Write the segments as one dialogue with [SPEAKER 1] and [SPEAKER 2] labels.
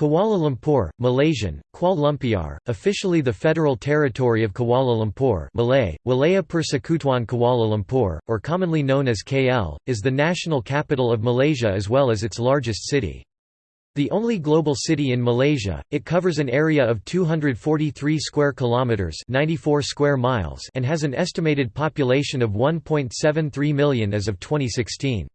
[SPEAKER 1] Kuala Lumpur, Malaysian, Kuala Lumpur, officially the Federal Territory of Kuala Lumpur Malay, Wilayah Persekutuan Kuala Lumpur, or commonly known as KL, is the national capital of Malaysia as well as its largest city. The only global city in Malaysia, it covers an area of 243 square kilometers, 94 square miles, and has an estimated population of 1.73 million as of 2016.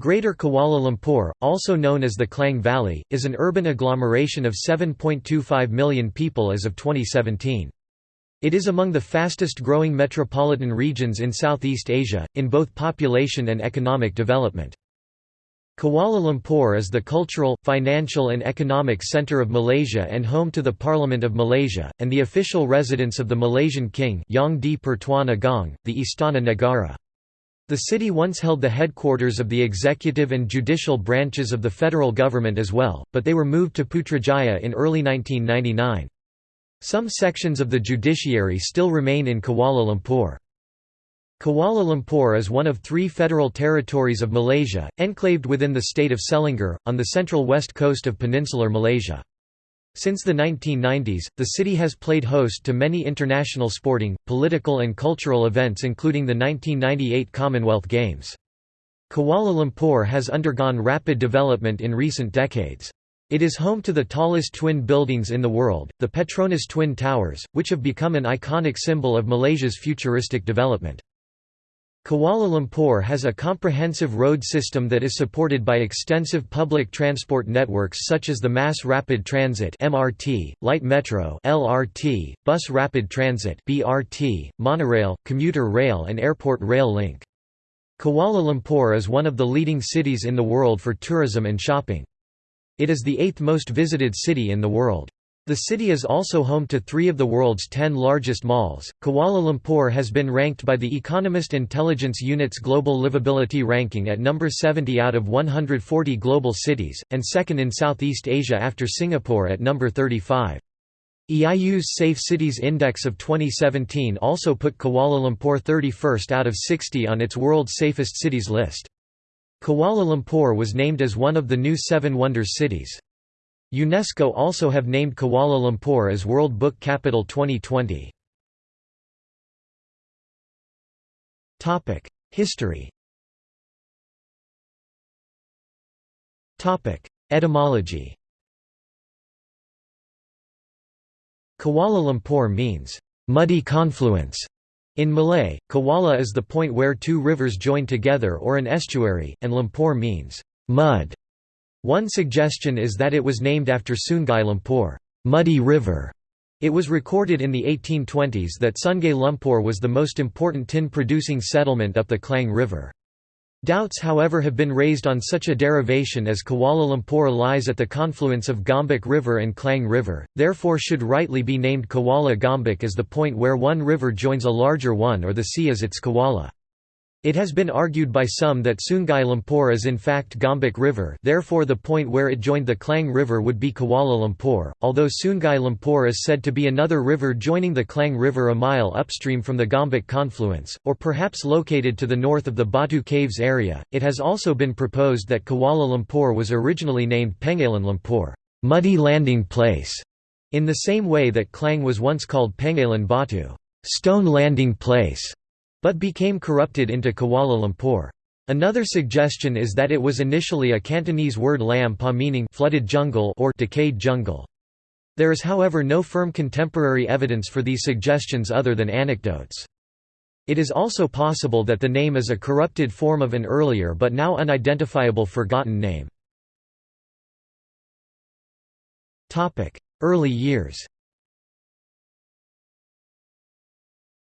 [SPEAKER 1] Greater Kuala Lumpur, also known as the Klang Valley, is an urban agglomeration of 7.25 million people as of 2017. It is among the fastest growing metropolitan regions in Southeast Asia, in both population and economic development. Kuala Lumpur is the cultural, financial and economic centre of Malaysia and home to the Parliament of Malaysia, and the official residence of the Malaysian King Yang di Pertuan Agong, the Istana Negara. The city once held the headquarters of the executive and judicial branches of the federal government as well, but they were moved to Putrajaya in early 1999. Some sections of the judiciary still remain in Kuala Lumpur. Kuala Lumpur is one of three federal territories of Malaysia, enclaved within the state of Selangor, on the central west coast of peninsular Malaysia. Since the 1990s, the city has played host to many international sporting, political and cultural events including the 1998 Commonwealth Games. Kuala Lumpur has undergone rapid development in recent decades. It is home to the tallest twin buildings in the world, the Petronas Twin Towers, which have become an iconic symbol of Malaysia's futuristic development. Kuala Lumpur has a comprehensive road system that is supported by extensive public transport networks such as the Mass Rapid Transit (MRT), Light Metro (LRT), Bus Rapid Transit (BRT), monorail, commuter rail and airport rail link. Kuala Lumpur is one of the leading cities in the world for tourism and shopping. It is the eighth most visited city in the world. The city is also home to three of the world's ten largest malls. Kuala Lumpur has been ranked by the Economist Intelligence Unit's Global Livability Ranking at number 70 out of 140 global cities, and second in Southeast Asia after Singapore at number 35. EIU's Safe Cities Index of 2017 also put Kuala Lumpur 31st out of 60 on its World's Safest Cities list. Kuala Lumpur was named as one of the new Seven Wonders cities. UNESCO also have named Kuala Lumpur as World Book Capital 2020. History Etymology Kuala Lumpur means, "...muddy confluence", in Malay, Kuala is the point where two rivers join together or an estuary, and Lumpur means, "...mud". One suggestion is that it was named after Sungai Lumpur Muddy River". It was recorded in the 1820s that Sungai Lumpur was the most important tin-producing settlement up the Klang River. Doubts however have been raised on such a derivation as Kuala Lumpur lies at the confluence of Gombak River and Klang River, therefore should rightly be named Kuala Gombak as the point where one river joins a larger one or the sea as its Kuala. It has been argued by some that Sungai Lumpur is in fact Gombak River therefore the point where it joined the Klang River would be Kuala Lumpur, although Sungai Lumpur is said to be another river joining the Klang River a mile upstream from the Gombak confluence, or perhaps located to the north of the Batu Caves area. It has also been proposed that Kuala Lumpur was originally named Pengalan Lumpur, muddy landing place, in the same way that Klang was once called Pengalan Batu, stone landing place but became corrupted into Kuala Lumpur. Another suggestion is that it was initially a Cantonese word lam pa meaning flooded jungle or decayed jungle. There is however no firm contemporary evidence for these suggestions other than anecdotes. It is also possible that the name is a corrupted form of an earlier but now unidentifiable forgotten name. Early years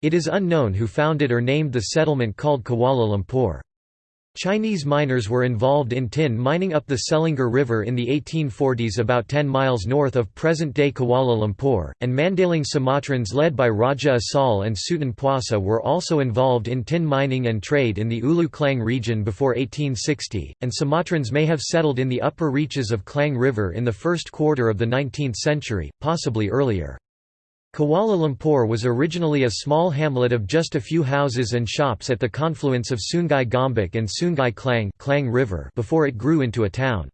[SPEAKER 1] It is unknown who founded or named the settlement called Kuala Lumpur. Chinese miners were involved in tin mining up the Selangor River in the 1840s about 10 miles north of present-day Kuala Lumpur, and Mandailing Sumatrans led by Raja Asal and Sutan Puasa were also involved in tin mining and trade in the Ulu Klang region before 1860, and Sumatrans may have settled in the upper reaches of Klang River in the first quarter of the 19th century, possibly earlier. Kuala Lumpur was originally a small hamlet of just a few houses and shops at the confluence of Sungai Gombak and Sungai Klang, Klang River before it grew into a town.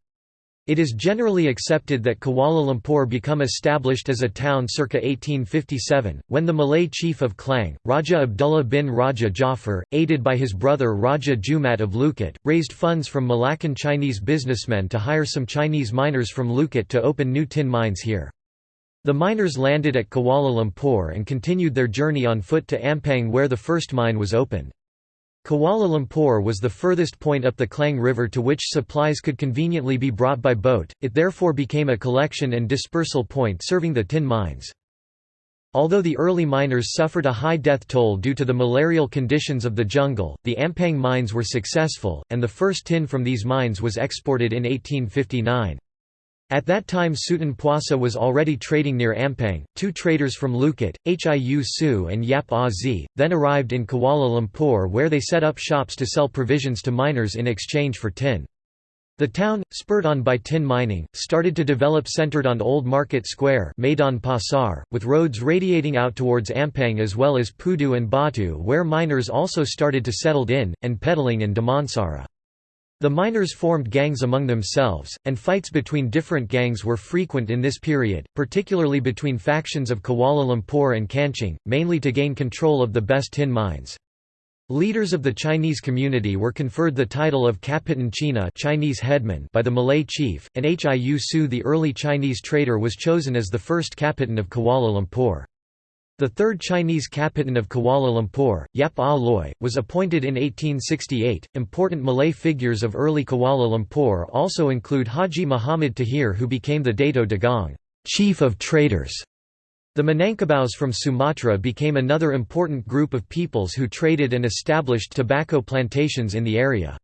[SPEAKER 1] It is generally accepted that Kuala Lumpur became established as a town circa 1857, when the Malay chief of Klang, Raja Abdullah bin Raja Jafar, aided by his brother Raja Jumat of Lukut, raised funds from Malaccan Chinese businessmen to hire some Chinese miners from Lukut to open new tin mines here. The miners landed at Kuala Lumpur and continued their journey on foot to Ampang where the first mine was opened. Kuala Lumpur was the furthest point up the Klang River to which supplies could conveniently be brought by boat, it therefore became a collection and dispersal point serving the tin mines. Although the early miners suffered a high death toll due to the malarial conditions of the jungle, the Ampang mines were successful, and the first tin from these mines was exported in 1859. At that time Sutan Puasa was already trading near Ampang. Two traders from Lukut, Hiu Su and Yap Ah then arrived in Kuala Lumpur where they set up shops to sell provisions to miners in exchange for tin. The town, spurred on by tin mining, started to develop centered on Old Market Square Maidan Pasar, with roads radiating out towards Ampang as well as Pudu and Batu where miners also started to settled in, and Petaling in Damansara. The miners formed gangs among themselves, and fights between different gangs were frequent in this period, particularly between factions of Kuala Lumpur and Kanching, mainly to gain control of the best tin mines. Leaders of the Chinese community were conferred the title of Kapitan China Chinese headman by the Malay chief, and Hiu Su the early Chinese trader was chosen as the first Kapitan of Kuala Lumpur. The third Chinese Kapitan of Kuala Lumpur, Yap Ah Loy, was appointed in 1868. Important Malay figures of early Kuala Lumpur also include Haji Muhammad Tahir, who became the Dato Dagang, chief of traders. The Minangkabaus from Sumatra became another important group of peoples who traded and established tobacco plantations in the area.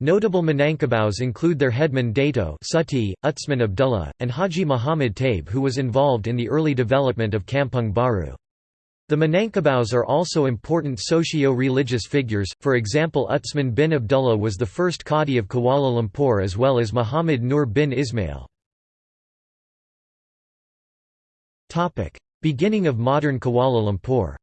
[SPEAKER 1] Notable Minangkabaus include their headman Dato Suti, Utsman Abdullah, and Haji Muhammad Taib who was involved in the early development of Kampung Baru. The Minangkabaus are also important socio-religious figures, for example Utsman bin Abdullah was the first Qadi of Kuala Lumpur as well as Muhammad Nur bin Ismail. Beginning of modern Kuala Lumpur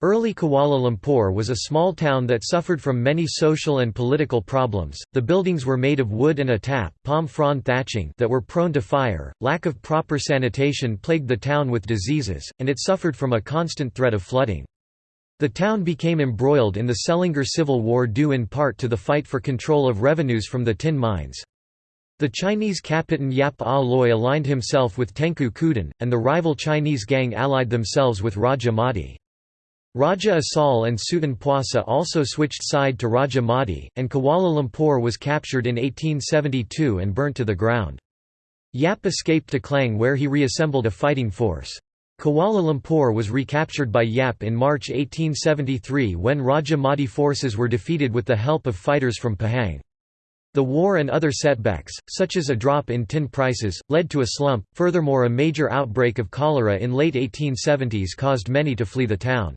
[SPEAKER 1] Early Kuala Lumpur was a small town that suffered from many social and political problems. The buildings were made of wood and atap, palm frond thatching that were prone to fire. Lack of proper sanitation plagued the town with diseases, and it suffered from a constant threat of flooding. The town became embroiled in the Selangor Civil War due in part to the fight for control of revenues from the tin mines. The Chinese captain Yap Ah Loy aligned himself with Tengku Kudin, and the rival Chinese gang allied themselves with Raja Mati. Raja Asal and Sutan Puasa also switched side to Raja Mati, and Kuala Lumpur was captured in 1872 and burnt to the ground. Yap escaped to Klang where he reassembled a fighting force. Kuala Lumpur was recaptured by Yap in March 1873 when Raja Mati forces were defeated with the help of fighters from Pahang. The war and other setbacks, such as a drop in tin prices, led to a slump. Furthermore, a major outbreak of cholera in late 1870s caused many to flee the town.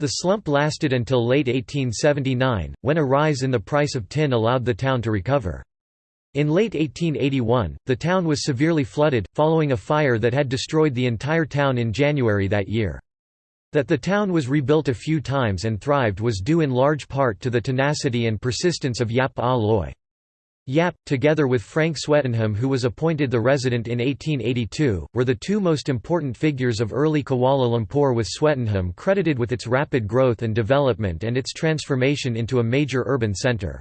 [SPEAKER 1] The slump lasted until late 1879, when a rise in the price of tin allowed the town to recover. In late 1881, the town was severely flooded, following a fire that had destroyed the entire town in January that year. That the town was rebuilt a few times and thrived was due in large part to the tenacity and persistence of Yap Ah. Yap, together with Frank Swettenham who was appointed the resident in 1882, were the two most important figures of early Kuala Lumpur with Swettenham credited with its rapid growth and development and its transformation into a major urban centre.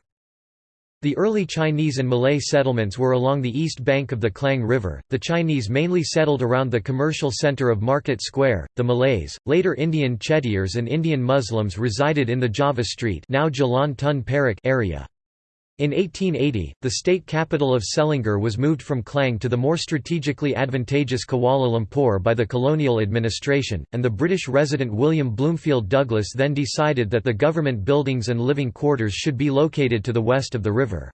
[SPEAKER 1] The early Chinese and Malay settlements were along the east bank of the Klang River. The Chinese mainly settled around the commercial center of Market Square. The Malays, later Indian Chettiars and Indian Muslims resided in the Java Street, now Jalan Tun Perak area. In 1880, the state capital of Selangor was moved from Klang to the more strategically advantageous Kuala Lumpur by the colonial administration, and the British resident William Bloomfield Douglas then decided that the government buildings and living quarters should be located to the west of the river.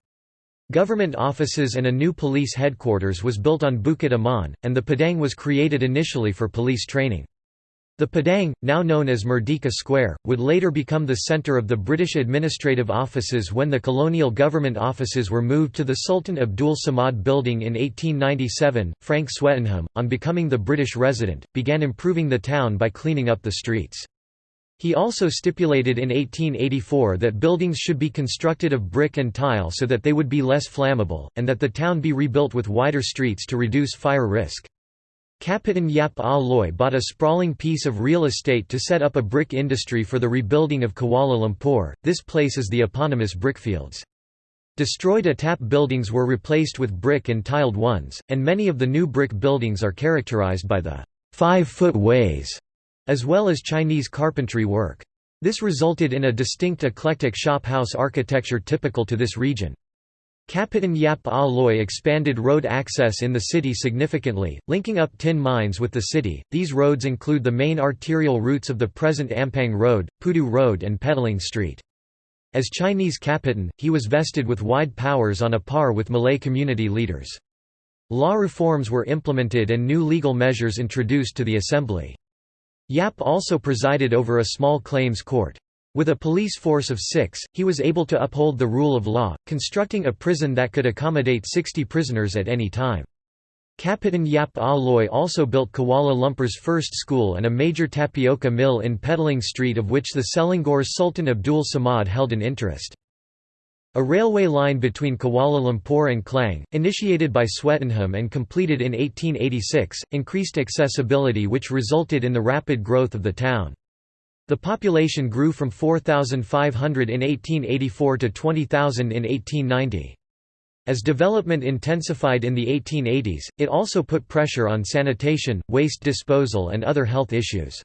[SPEAKER 1] Government offices and a new police headquarters was built on Bukit Aman, and the Padang was created initially for police training. The Padang, now known as Merdeka Square, would later become the centre of the British administrative offices when the colonial government offices were moved to the Sultan Abdul Samad building in 1897. Frank Swettenham, on becoming the British resident, began improving the town by cleaning up the streets. He also stipulated in 1884 that buildings should be constructed of brick and tile so that they would be less flammable, and that the town be rebuilt with wider streets to reduce fire risk. Kapitan Yap Ah Loy bought a sprawling piece of real estate to set up a brick industry for the rebuilding of Kuala Lumpur. This place is the eponymous brickfields. Destroyed atap buildings were replaced with brick and tiled ones, and many of the new brick buildings are characterized by the five-foot ways as well as Chinese carpentry work. This resulted in a distinct eclectic shop house architecture typical to this region. Kapitan Yap Ah Loy expanded road access in the city significantly, linking up tin mines with the city. These roads include the main arterial routes of the present Ampang Road, Pudu Road, and Petaling Street. As Chinese Kapitan, he was vested with wide powers on a par with Malay community leaders. Law reforms were implemented and new legal measures introduced to the assembly. Yap also presided over a small claims court. With a police force of six, he was able to uphold the rule of law, constructing a prison that could accommodate 60 prisoners at any time. Kapitan Yap Ah Loy also built Kuala Lumpur's first school and a major tapioca mill in Petaling Street of which the Selangor's Sultan Abdul Samad held an interest. A railway line between Kuala Lumpur and Klang, initiated by Swettenham and completed in 1886, increased accessibility which resulted in the rapid growth of the town. The population grew from 4,500 in 1884 to 20,000 in 1890. As development intensified in the 1880s, it also put pressure on sanitation, waste disposal and other health issues.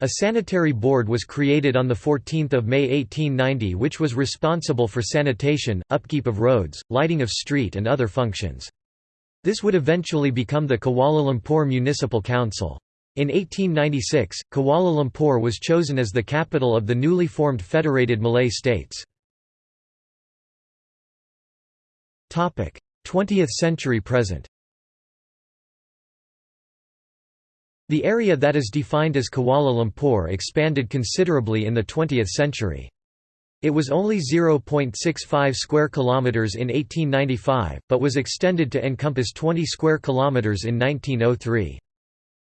[SPEAKER 1] A sanitary board was created on 14 May 1890 which was responsible for sanitation, upkeep of roads, lighting of street and other functions. This would eventually become the Kuala Lumpur Municipal Council. In 1896, Kuala Lumpur was chosen as the capital of the newly formed Federated Malay States. 20th century present The area that is defined as Kuala Lumpur expanded considerably in the 20th century. It was only 0.65 square kilometers in 1895, but was extended to encompass 20 square kilometers in 1903.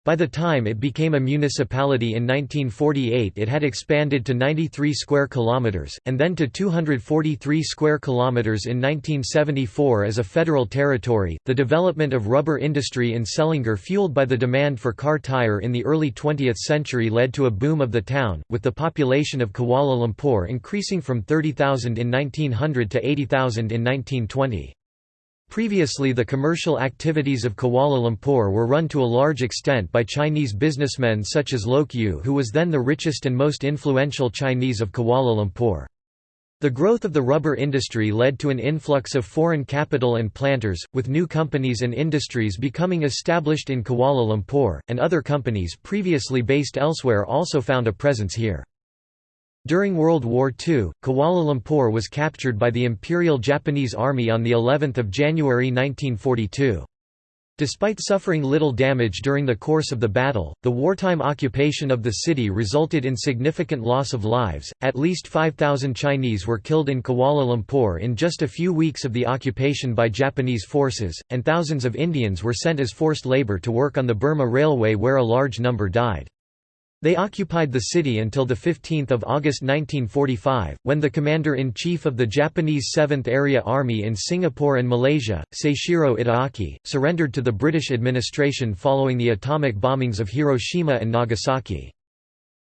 [SPEAKER 1] By the time it became a municipality in 1948 it had expanded to 93 square kilometers and then to 243 square kilometers in 1974 as a federal territory. The development of rubber industry in Selangor fueled by the demand for car tire in the early 20th century led to a boom of the town, with the population of Kuala Lumpur increasing from 30,000 in 1900 to 80,000 in 1920. Previously the commercial activities of Kuala Lumpur were run to a large extent by Chinese businessmen such as Loke Yew who was then the richest and most influential Chinese of Kuala Lumpur. The growth of the rubber industry led to an influx of foreign capital and planters, with new companies and industries becoming established in Kuala Lumpur, and other companies previously based elsewhere also found a presence here. During World War II, Kuala Lumpur was captured by the Imperial Japanese Army on the 11th of January 1942. Despite suffering little damage during the course of the battle, the wartime occupation of the city resulted in significant loss of lives. At least 5,000 Chinese were killed in Kuala Lumpur in just a few weeks of the occupation by Japanese forces, and thousands of Indians were sent as forced labor to work on the Burma Railway where a large number died. They occupied the city until 15 August 1945, when the commander-in-chief of the Japanese 7th Area Army in Singapore and Malaysia, Seishiro Itagaki, surrendered to the British administration following the atomic bombings of Hiroshima and Nagasaki.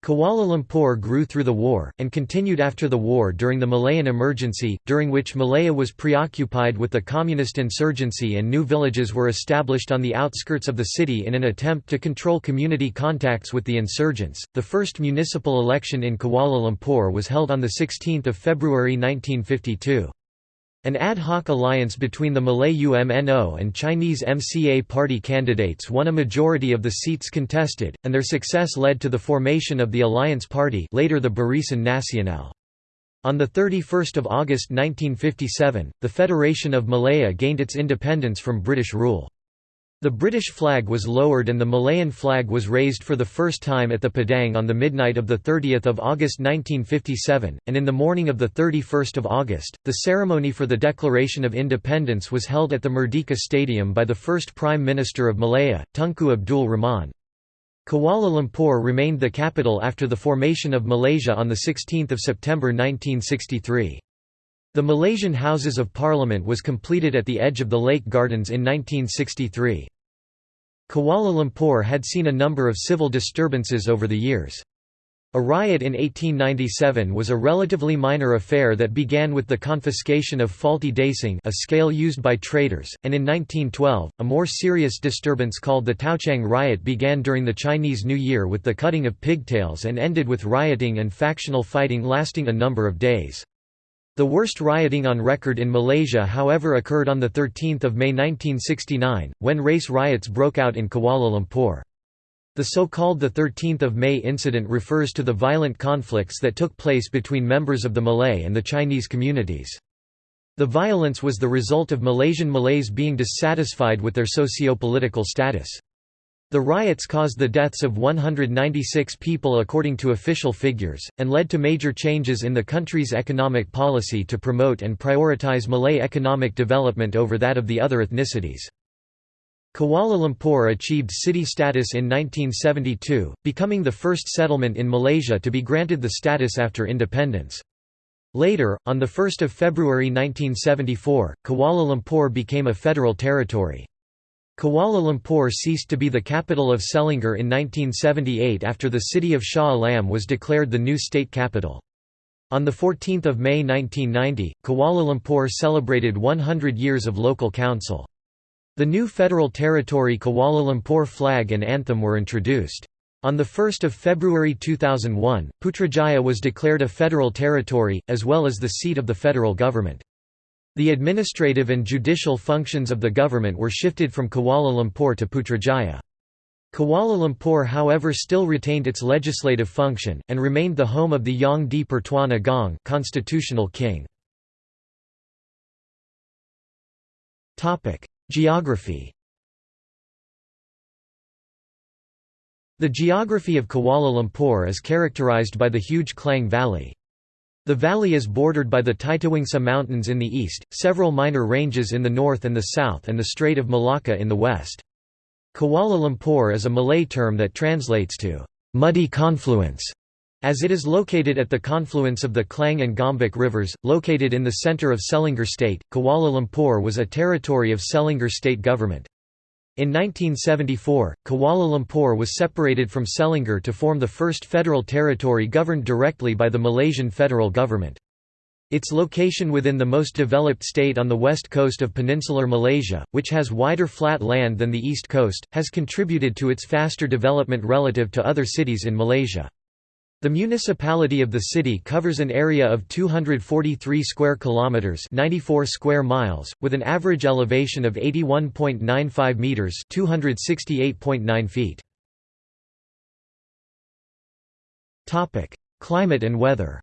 [SPEAKER 1] Kuala Lumpur grew through the war, and continued after the war during the Malayan Emergency, during which Malaya was preoccupied with the communist insurgency and new villages were established on the outskirts of the city in an attempt to control community contacts with the insurgents. The first municipal election in Kuala Lumpur was held on 16 February 1952. An ad hoc alliance between the Malay UMNO and Chinese MCA party candidates won a majority of the seats contested, and their success led to the formation of the Alliance Party later the Barisan Nasional. On 31 August 1957, the Federation of Malaya gained its independence from British rule. The British flag was lowered and the Malayan flag was raised for the first time at the Padang on the midnight of 30 August 1957, and in the morning of 31 August, the ceremony for the Declaration of Independence was held at the Merdeka Stadium by the first Prime Minister of Malaya, Tunku Abdul Rahman. Kuala Lumpur remained the capital after the formation of Malaysia on 16 September 1963. The Malaysian Houses of Parliament was completed at the edge of the Lake Gardens in 1963. Kuala Lumpur had seen a number of civil disturbances over the years. A riot in 1897 was a relatively minor affair that began with the confiscation of faulty dacing a scale used by traders, and in 1912, a more serious disturbance called the Taochang riot began during the Chinese New Year with the cutting of pigtails and ended with rioting and factional fighting lasting a number of days. The worst rioting on record in Malaysia however occurred on 13 May 1969, when race riots broke out in Kuala Lumpur. The so-called 13 May incident refers to the violent conflicts that took place between members of the Malay and the Chinese communities. The violence was the result of Malaysian Malays being dissatisfied with their socio-political status. The riots caused the deaths of 196 people according to official figures, and led to major changes in the country's economic policy to promote and prioritize Malay economic development over that of the other ethnicities. Kuala Lumpur achieved city status in 1972, becoming the first settlement in Malaysia to be granted the status after independence. Later, on 1 February 1974, Kuala Lumpur became a federal territory. Kuala Lumpur ceased to be the capital of Selangor in 1978 after the city of Shah Alam was declared the new state capital. On 14 May 1990, Kuala Lumpur celebrated 100 years of local council. The new federal territory Kuala Lumpur flag and anthem were introduced. On 1 February 2001, Putrajaya was declared a federal territory, as well as the seat of the federal government. The administrative and judicial functions of the government were shifted from Kuala Lumpur to Putrajaya. Kuala Lumpur however still retained its legislative function, and remained the home of the Yang di Pertuan Agong constitutional king. Geography The geography of Kuala Lumpur is characterized by the huge Klang Valley. The valley is bordered by the Titiwangsa Mountains in the east, several minor ranges in the north and the south and the Strait of Malacca in the west. Kuala Lumpur is a Malay term that translates to «muddy confluence» as it is located at the confluence of the Klang and Gombak rivers, located in the centre of Selangor State, Kuala Lumpur was a territory of Selangor state government. In 1974, Kuala Lumpur was separated from Selangor to form the first federal territory governed directly by the Malaysian federal government. Its location within the most developed state on the west coast of peninsular Malaysia, which has wider flat land than the east coast, has contributed to its faster development relative to other cities in Malaysia. The municipality of the city covers an area of 243 square kilometers, 94 square miles, with an average elevation of 81.95 meters, 268.9 feet. Topic: Climate and weather.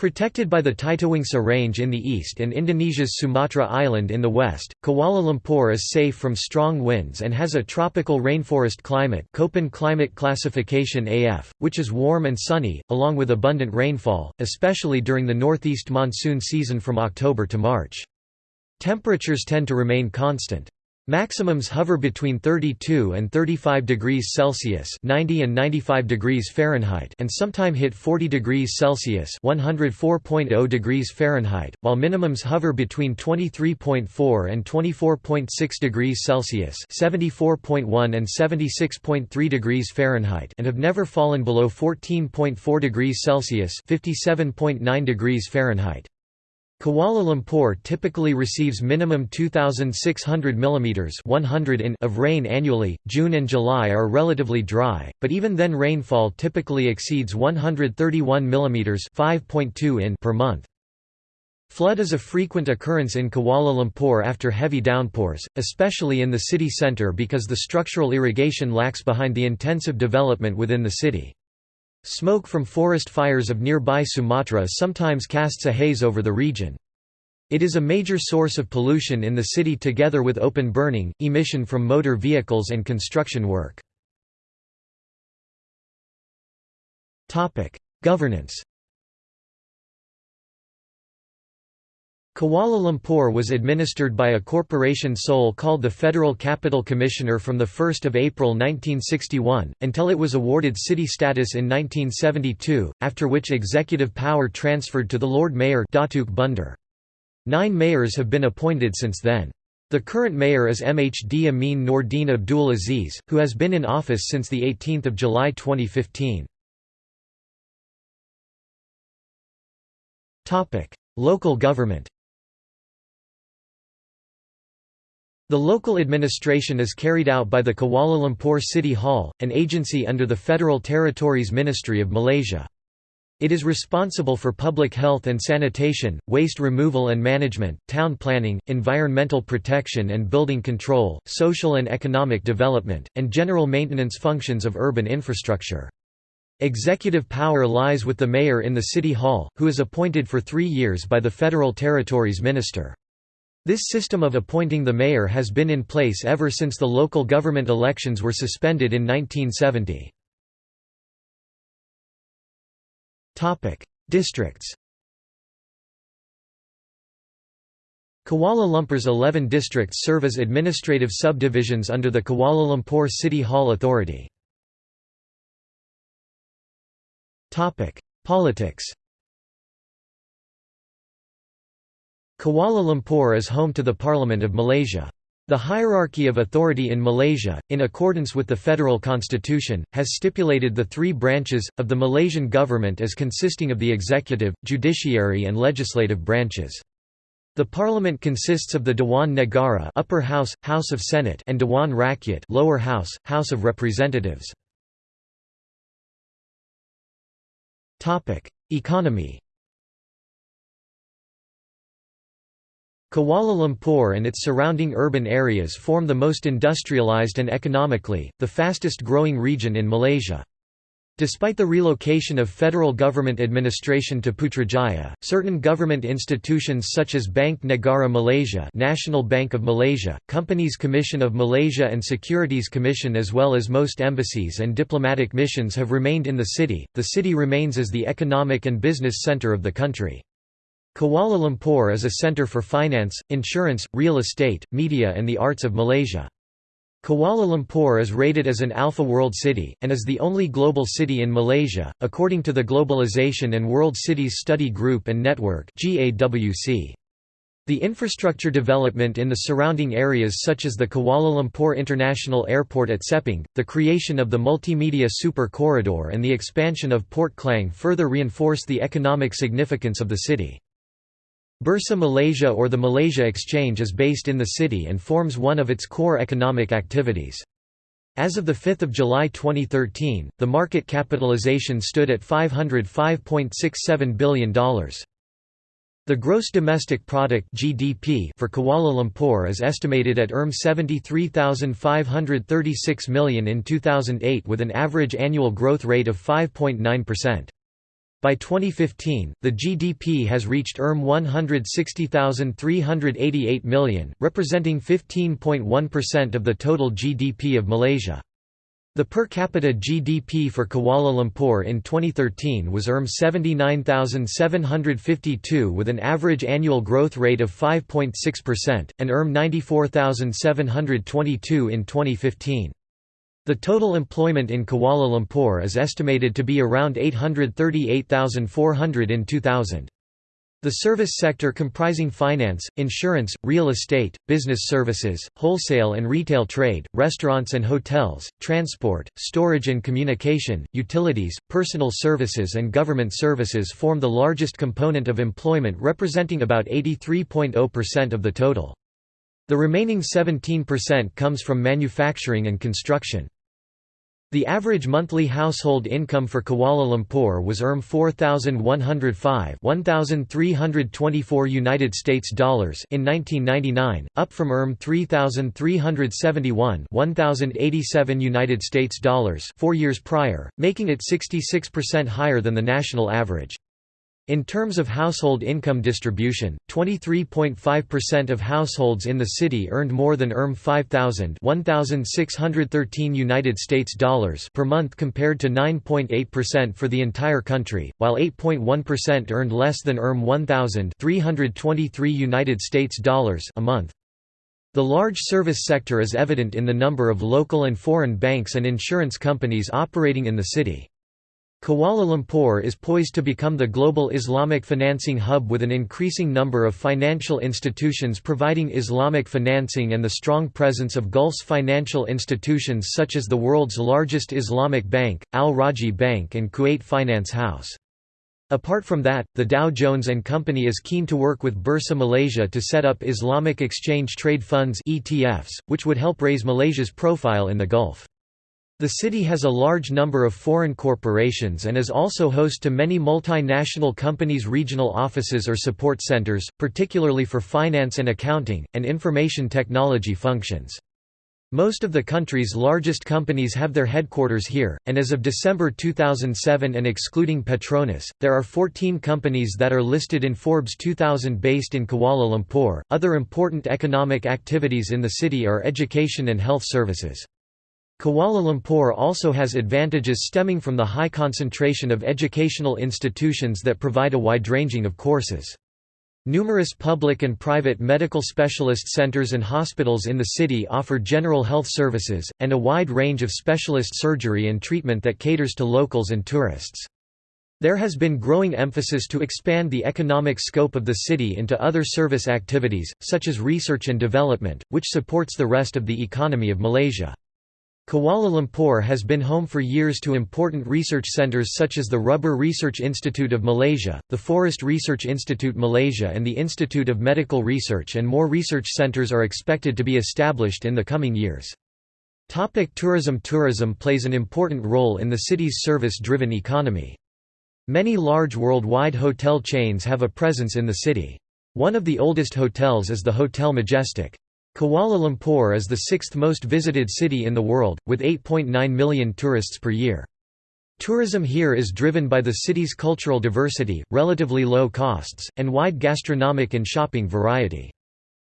[SPEAKER 1] Protected by the Titiwangsa Range in the east and Indonesia's Sumatra Island in the west, Kuala Lumpur is safe from strong winds and has a tropical rainforest climate Köppen climate classification AF, which is warm and sunny, along with abundant rainfall, especially during the northeast monsoon season from October to March. Temperatures tend to remain constant. Maximums hover between 32 and 35 degrees Celsius (90 and 95 degrees Fahrenheit) and sometime hit 40 degrees Celsius (104.0 degrees Fahrenheit), while minimums hover between 23.4 and 24.6 degrees Celsius (74.1 and 76.3 degrees Fahrenheit) and have never fallen below 14.4 degrees Celsius (57.9 degrees Fahrenheit). Kuala Lumpur typically receives minimum 2,600 mm 100 in of rain annually. June and July are relatively dry, but even then rainfall typically exceeds 131 mm 5.2 in per month. Flood is a frequent occurrence in Kuala Lumpur after heavy downpours, especially in the city centre because the structural irrigation lacks behind the intensive development within the city. Smoke from forest fires of nearby Sumatra sometimes casts a haze over the region. It is a major source of pollution in the city together with open burning, emission from motor vehicles and construction work. Governance Kuala Lumpur was administered by a corporation sole called the Federal Capital Commissioner from 1 April 1961, until it was awarded city status in 1972, after which executive power transferred to the Lord Mayor Datuk Bandar. Nine mayors have been appointed since then. The current mayor is MHD Amin Nordin Abdul Aziz, who has been in office since 18 July 2015. Local government The local administration is carried out by the Kuala Lumpur City Hall, an agency under the Federal Territories Ministry of Malaysia. It is responsible for public health and sanitation, waste removal and management, town planning, environmental protection and building control, social and economic development, and general maintenance functions of urban infrastructure. Executive power lies with the mayor in the City Hall, who is appointed for three years by the Federal Territories Minister. This system of appointing the mayor has been in place ever since the local government elections were suspended in 1970. Districts Kuala Lumpur's 11 districts serve as administrative subdivisions under the Kuala Lumpur City Hall Authority. Politics Kuala Lumpur is home to the Parliament of Malaysia. The hierarchy of authority in Malaysia, in accordance with the federal constitution, has stipulated the three branches, of the Malaysian government as consisting of the executive, judiciary and legislative branches. The parliament consists of the Dewan Negara upper house, House of Senate and Dewan Rakyat lower house, House of Representatives. Economy Kuala Lumpur and its surrounding urban areas form the most industrialized and economically, the fastest growing region in Malaysia. Despite the relocation of federal government administration to Putrajaya, certain government institutions such as Bank Negara Malaysia National Bank of Malaysia, Companies Commission of Malaysia and Securities Commission as well as most embassies and diplomatic missions have remained in the city. The city remains as the economic and business center of the country. Kuala Lumpur is a centre for finance, insurance, real estate, media and the arts of Malaysia. Kuala Lumpur is rated as an Alpha World City, and is the only global city in Malaysia, according to the Globalization and World Cities Study Group and Network The infrastructure development in the surrounding areas such as the Kuala Lumpur International Airport at Sepang, the creation of the Multimedia Super Corridor and the expansion of Port Klang further reinforce the economic significance of the city. Bursa Malaysia or the Malaysia Exchange is based in the city and forms one of its core economic activities. As of 5 July 2013, the market capitalization stood at $505.67 billion. The gross domestic product (GDP) for Kuala Lumpur is estimated at RM 73,536 million in 2008 with an average annual growth rate of 5.9%. By 2015, the GDP has reached ERM 160,388 million, representing 15.1% of the total GDP of Malaysia. The per capita GDP for Kuala Lumpur in 2013 was ERM 79,752 with an average annual growth rate of 5.6%, and ERM 94,722 in 2015. The total employment in Kuala Lumpur is estimated to be around 838,400 in 2000. The service sector comprising finance, insurance, real estate, business services, wholesale and retail trade, restaurants and hotels, transport, storage and communication, utilities, personal services and government services form the largest component of employment representing about 83.0% of the total. The remaining 17% comes from manufacturing and construction. The average monthly household income for Kuala Lumpur was ERM 4105 1324 United States dollars in 1999, up from ERM 3371 1087 United States dollars 4 years prior, making it 66% higher than the national average. In terms of household income distribution, 23.5% of households in the city earned more than ERM 5000 1613 United States dollars per month compared to 9.8% for the entire country, while 8.1% earned less than ERM 1000 323 United States dollars a month. The large service sector is evident in the number of local and foreign banks and insurance companies operating in the city. Kuala Lumpur is poised to become the global Islamic financing hub with an increasing number of financial institutions providing Islamic financing and the strong presence of Gulf's financial institutions such as the world's largest Islamic bank, Al Rajhi Bank and Kuwait Finance House. Apart from that, the Dow Jones and Company is keen to work with Bursa Malaysia to set up Islamic Exchange Trade Funds ETFs, which would help raise Malaysia's profile in the Gulf. The city has a large number of foreign corporations and is also host to many multinational companies' regional offices or support centers, particularly for finance and accounting, and information technology functions. Most of the country's largest companies have their headquarters here, and as of December 2007 and excluding Petronas, there are 14 companies that are listed in Forbes 2000 based in Kuala Lumpur. Other important economic activities in the city are education and health services. Kuala Lumpur also has advantages stemming from the high concentration of educational institutions that provide a wide ranging of courses. Numerous public and private medical specialist centers and hospitals in the city offer general health services, and a wide range of specialist surgery and treatment that caters to locals and tourists. There has been growing emphasis to expand the economic scope of the city into other service activities, such as research and development, which supports the rest of the economy of Malaysia. Kuala Lumpur has been home for years to important research centres such as the Rubber Research Institute of Malaysia, the Forest Research Institute Malaysia and the Institute of Medical Research and more research centres are expected to be established in the coming years. Topic tourism Tourism plays an important role in the city's service-driven economy. Many large worldwide hotel chains have a presence in the city. One of the oldest hotels is the Hotel Majestic. Kuala Lumpur is the sixth most visited city in the world, with 8.9 million tourists per year. Tourism here is driven by the city's cultural diversity, relatively low costs, and wide gastronomic and shopping variety.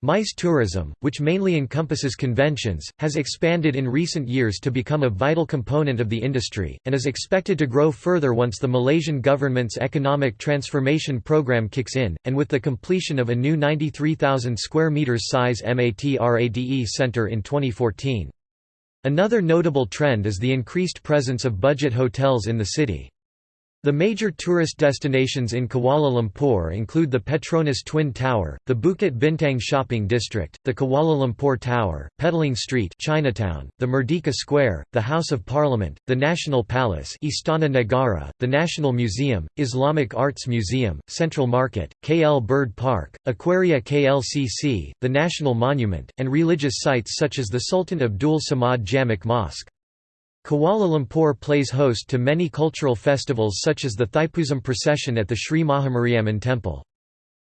[SPEAKER 1] MICE tourism, which mainly encompasses conventions, has expanded in recent years to become a vital component of the industry, and is expected to grow further once the Malaysian government's economic transformation program kicks in, and with the completion of a new 93,000 square meters size MATRADE center in 2014. Another notable trend is the increased presence of budget hotels in the city. The major tourist destinations in Kuala Lumpur include the Petronas Twin Tower, the Bukit Bintang Shopping District, the Kuala Lumpur Tower, Petaling Street Chinatown, the Merdeka Square, the House of Parliament, the National Palace Istana Negara, the National Museum, Islamic Arts Museum, Central Market, KL Bird Park, Aquaria KLCC, the National Monument, and religious sites such as the Sultan Abdul Samad Jamek Mosque. Kuala Lumpur plays host to many cultural festivals such as the Thaipusam procession at the Sri Mahamariamman Temple.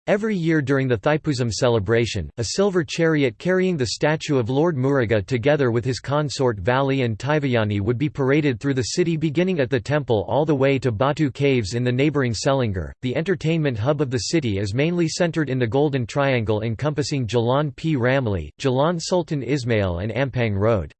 [SPEAKER 1] Every year during the Thaipusam celebration, a silver chariot carrying the statue of Lord Muruga together with his consort Vali and Taivayani would be paraded through the city beginning at the temple all the way to Batu Caves in the neighbouring Selangor. The entertainment hub of the city is mainly centred in the Golden Triangle encompassing Jalan P. Ramlee, Jalan Sultan Ismail and Ampang Road.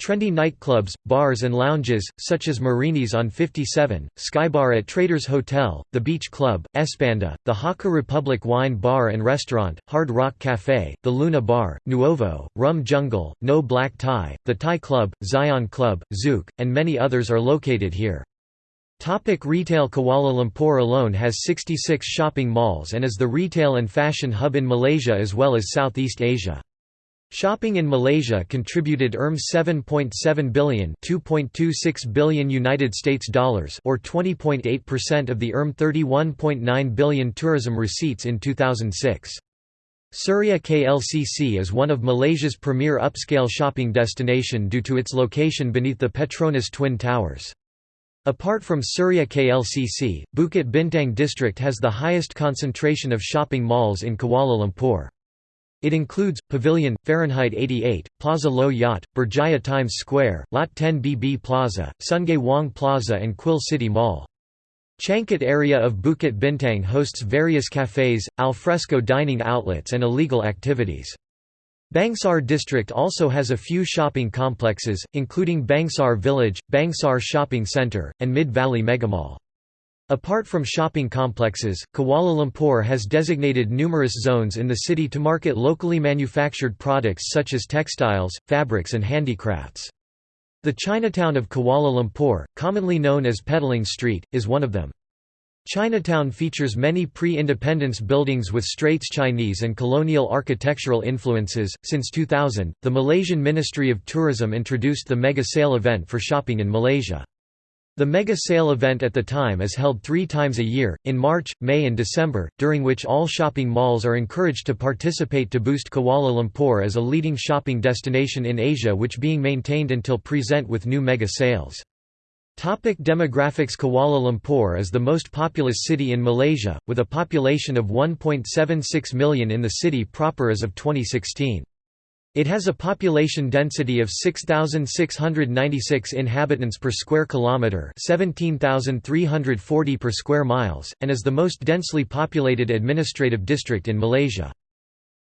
[SPEAKER 1] Trendy nightclubs, bars and lounges, such as Marini's on 57, Skybar at Traders Hotel, The Beach Club, Espanda, the Hakka Republic Wine Bar and Restaurant, Hard Rock Cafe, The Luna Bar, Nuovo, Rum Jungle, No Black Tie, The Thai Club, Zion Club, Zouk, and many others are located here. Topic retail Kuala Lumpur alone has 66 shopping malls and is the retail and fashion hub in Malaysia as well as Southeast Asia. Shopping in Malaysia contributed ERM 7.7 billion, 2.26 billion United States dollars, or 20.8% of the ERM 31.9 billion tourism receipts in 2006. Suria KLCC is one of Malaysia's premier upscale shopping destination due to its location beneath the Petronas Twin Towers. Apart from Suria KLCC, Bukit Bintang district has the highest concentration of shopping malls in Kuala Lumpur. It includes, Pavilion, Fahrenheit 88, Plaza Low Yat, Berjaya Times Square, Lot 10 BB Plaza, Sungei Wong Plaza and Quill City Mall. Changkat area of Bukit Bintang hosts various cafes, alfresco dining outlets and illegal activities. Bangsar district also has a few shopping complexes, including Bangsar Village, Bangsar Shopping Centre, and Mid-Valley Megamall. Apart from shopping complexes, Kuala Lumpur has designated numerous zones in the city to market locally manufactured products such as textiles, fabrics and handicrafts. The Chinatown of Kuala Lumpur, commonly known as Petaling Street, is one of them. Chinatown features many pre-independence buildings with Straits Chinese and colonial architectural influences. Since 2000, the Malaysian Ministry of Tourism introduced the Mega Sale event for shopping in Malaysia. The Mega Sale event at the time is held three times a year, in March, May and December, during which all shopping malls are encouraged to participate to boost Kuala Lumpur as a leading shopping destination in Asia which being maintained until present with new mega sales. Topic demographics Kuala Lumpur is the most populous city in Malaysia, with a population of 1.76 million in the city proper as of 2016. It has a population density of 6696 inhabitants per square kilometer, 17340 per square miles, and is the most densely populated administrative district in Malaysia.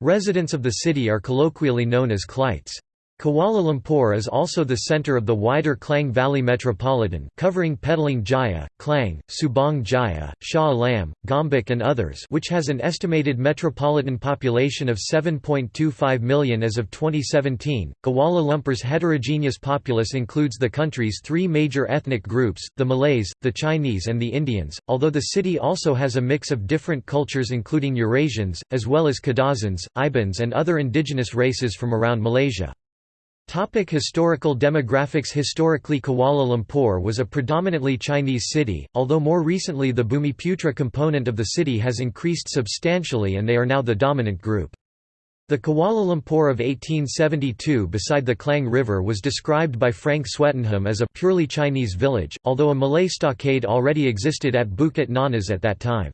[SPEAKER 1] Residents of the city are colloquially known as Klites. Kuala Lumpur is also the centre of the wider Klang Valley Metropolitan, covering Petaling Jaya, Klang, Subang Jaya, Shah Alam, Gombak and others which has an estimated metropolitan population of 7.25 million as of 2017. Kuala Lumpur's heterogeneous populace includes the country's three major ethnic groups, the Malays, the Chinese and the Indians, although the city also has a mix of different cultures including Eurasians, as well as Kadazans, Ibans and other indigenous races from around Malaysia. Topic historical demographics Historically Kuala Lumpur was a predominantly Chinese city, although more recently the Bumiputra component of the city has increased substantially and they are now the dominant group. The Kuala Lumpur of 1872 beside the Klang River was described by Frank Swettenham as a purely Chinese village, although a Malay stockade already existed at Bukit Nanas at that time.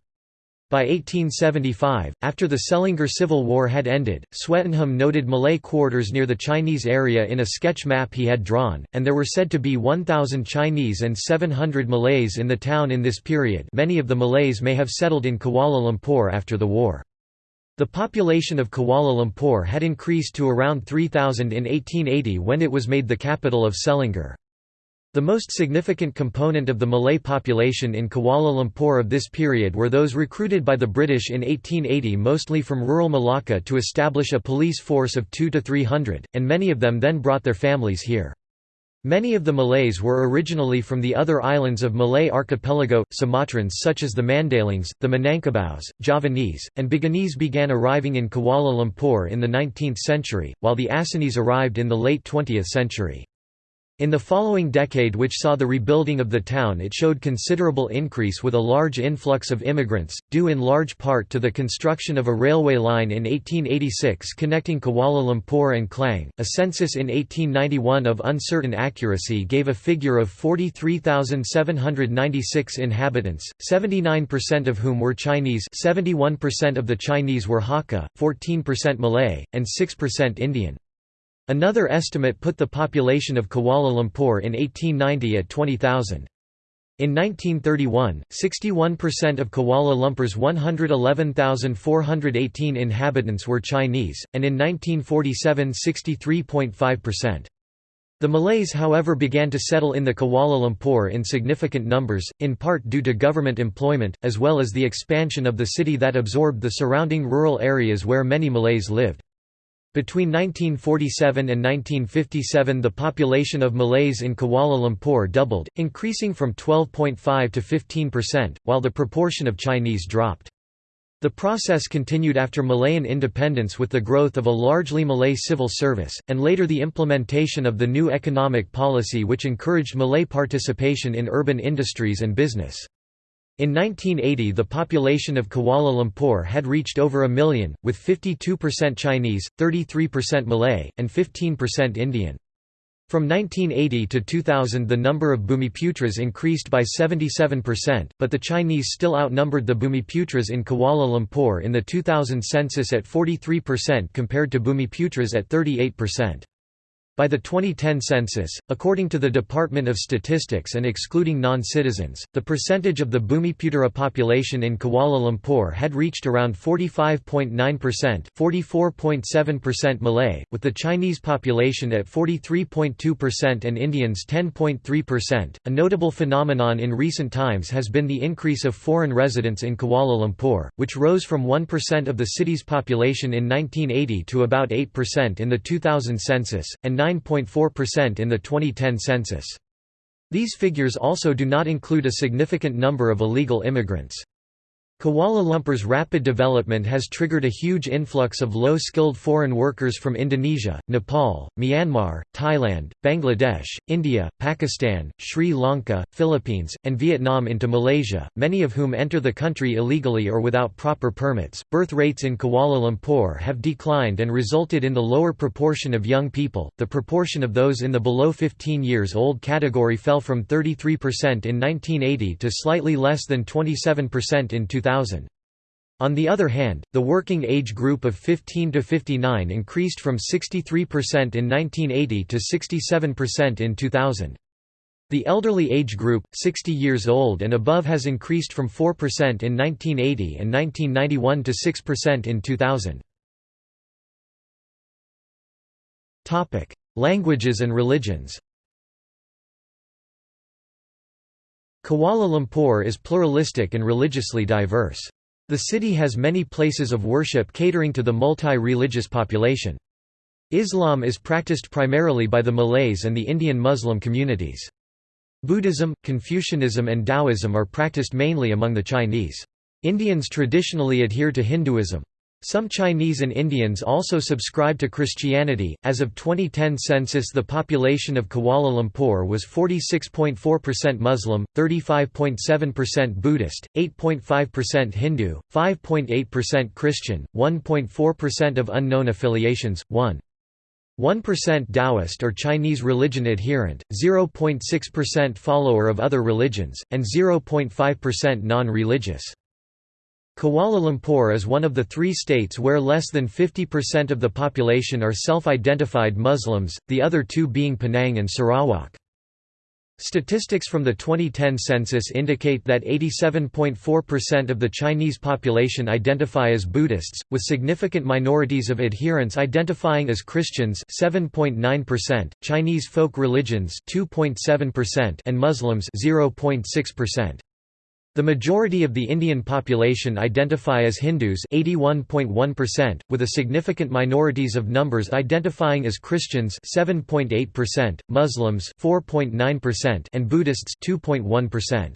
[SPEAKER 1] By 1875, after the Selangor Civil War had ended, Swettenham noted Malay quarters near the Chinese area in a sketch map he had drawn, and there were said to be 1,000 Chinese and 700 Malays in the town in this period many of the Malays may have settled in Kuala Lumpur after the war. The population of Kuala Lumpur had increased to around 3,000 in 1880 when it was made the capital of Selangor. The most significant component of the Malay population in Kuala Lumpur of this period were those recruited by the British in 1880 mostly from rural Malacca to establish a police force of 2 to 300, and many of them then brought their families here. Many of the Malays were originally from the other islands of Malay archipelago, Sumatrans such as the Mandalings, the Minangkabaus, Javanese, and Buginese began arriving in Kuala Lumpur in the 19th century, while the Acehnese arrived in the late 20th century. In the following decade which saw the rebuilding of the town it showed considerable increase with a large influx of immigrants, due in large part to the construction of a railway line in 1886 connecting Kuala Lumpur and Klang. A census in 1891 of uncertain accuracy gave a figure of 43,796 inhabitants, 79% of whom were Chinese 71% of the Chinese were Hakka, 14% Malay, and 6% Indian. Another estimate put the population of Kuala Lumpur in 1890 at 20,000. In 1931, 61% of Kuala Lumpur's 111,418 inhabitants were Chinese, and in 1947 63.5%. The Malays however began to settle in the Kuala Lumpur in significant numbers, in part due to government employment, as well as the expansion of the city that absorbed the surrounding rural areas where many Malays lived. Between 1947 and 1957 the population of Malays in Kuala Lumpur doubled, increasing from 12.5 to 15%, while the proportion of Chinese dropped. The process continued after Malayan independence with the growth of a largely Malay civil service, and later the implementation of the new economic policy which encouraged Malay participation in urban industries and business. In 1980 the population of Kuala Lumpur had reached over a million, with 52% Chinese, 33% Malay, and 15% Indian. From 1980 to 2000 the number of Bumiputras increased by 77%, but the Chinese still outnumbered the Bumiputras in Kuala Lumpur in the 2000 census at 43% compared to Bumiputras at 38%. By the 2010 census, according to the Department of Statistics and excluding non-citizens, the percentage of the Bumiputera population in Kuala Lumpur had reached around 45.9% 44.7% Malay, with the Chinese population at 43.2% and Indians 10.3%. A notable phenomenon in recent times has been the increase of foreign residents in Kuala Lumpur, which rose from 1% of the city's population in 1980 to about 8% in the 2000 census, and 9 9.4% in the 2010 census. These figures also do not include a significant number of illegal immigrants. Kuala Lumpur's rapid development has triggered a huge influx of low-skilled foreign workers from Indonesia, Nepal, Myanmar, Thailand, Bangladesh, India, Pakistan, Sri Lanka, Philippines, and Vietnam into Malaysia, many of whom enter the country illegally or without proper permits. Birth rates in Kuala Lumpur have declined and resulted in the lower proportion of young people. The proportion of those in the below 15 years old category fell from 33% in 1980 to slightly less than 27% in 2000. On the other hand, the working age group of 15 to 59 increased from 63% in 1980 to 67% in 2000. The elderly age group, 60 years old and above has increased from 4% in 1980 and 1991 to 6% in 2000. Languages and religions Kuala Lumpur is pluralistic and religiously diverse. The city has many places of worship catering to the multi-religious population. Islam is practiced primarily by the Malays and the Indian Muslim communities. Buddhism, Confucianism and Taoism are practiced mainly among the Chinese. Indians traditionally adhere to Hinduism. Some Chinese and Indians also subscribe to Christianity. As of 2010 census, the population of Kuala Lumpur was 46.4% Muslim, 35.7% Buddhist, 8.5% Hindu, 5.8% Christian, 1.4% of unknown affiliations, 1. 1% Taoist or Chinese religion adherent, 0.6% follower of other religions, and 0.5% non-religious. Kuala Lumpur is one of the three states where less than 50% of the population are self-identified Muslims, the other two being Penang and Sarawak. Statistics from the 2010 census indicate that 87.4% of the Chinese population identify as Buddhists, with significant minorities of adherents identifying as Christians 7.9%, Chinese folk religions 2.7% and Muslims 0.6%. The majority of the Indian population identify as Hindus 81.1%, with a significant minorities of numbers identifying as Christians 7.8%, Muslims 4.9% and Buddhists 2.1%.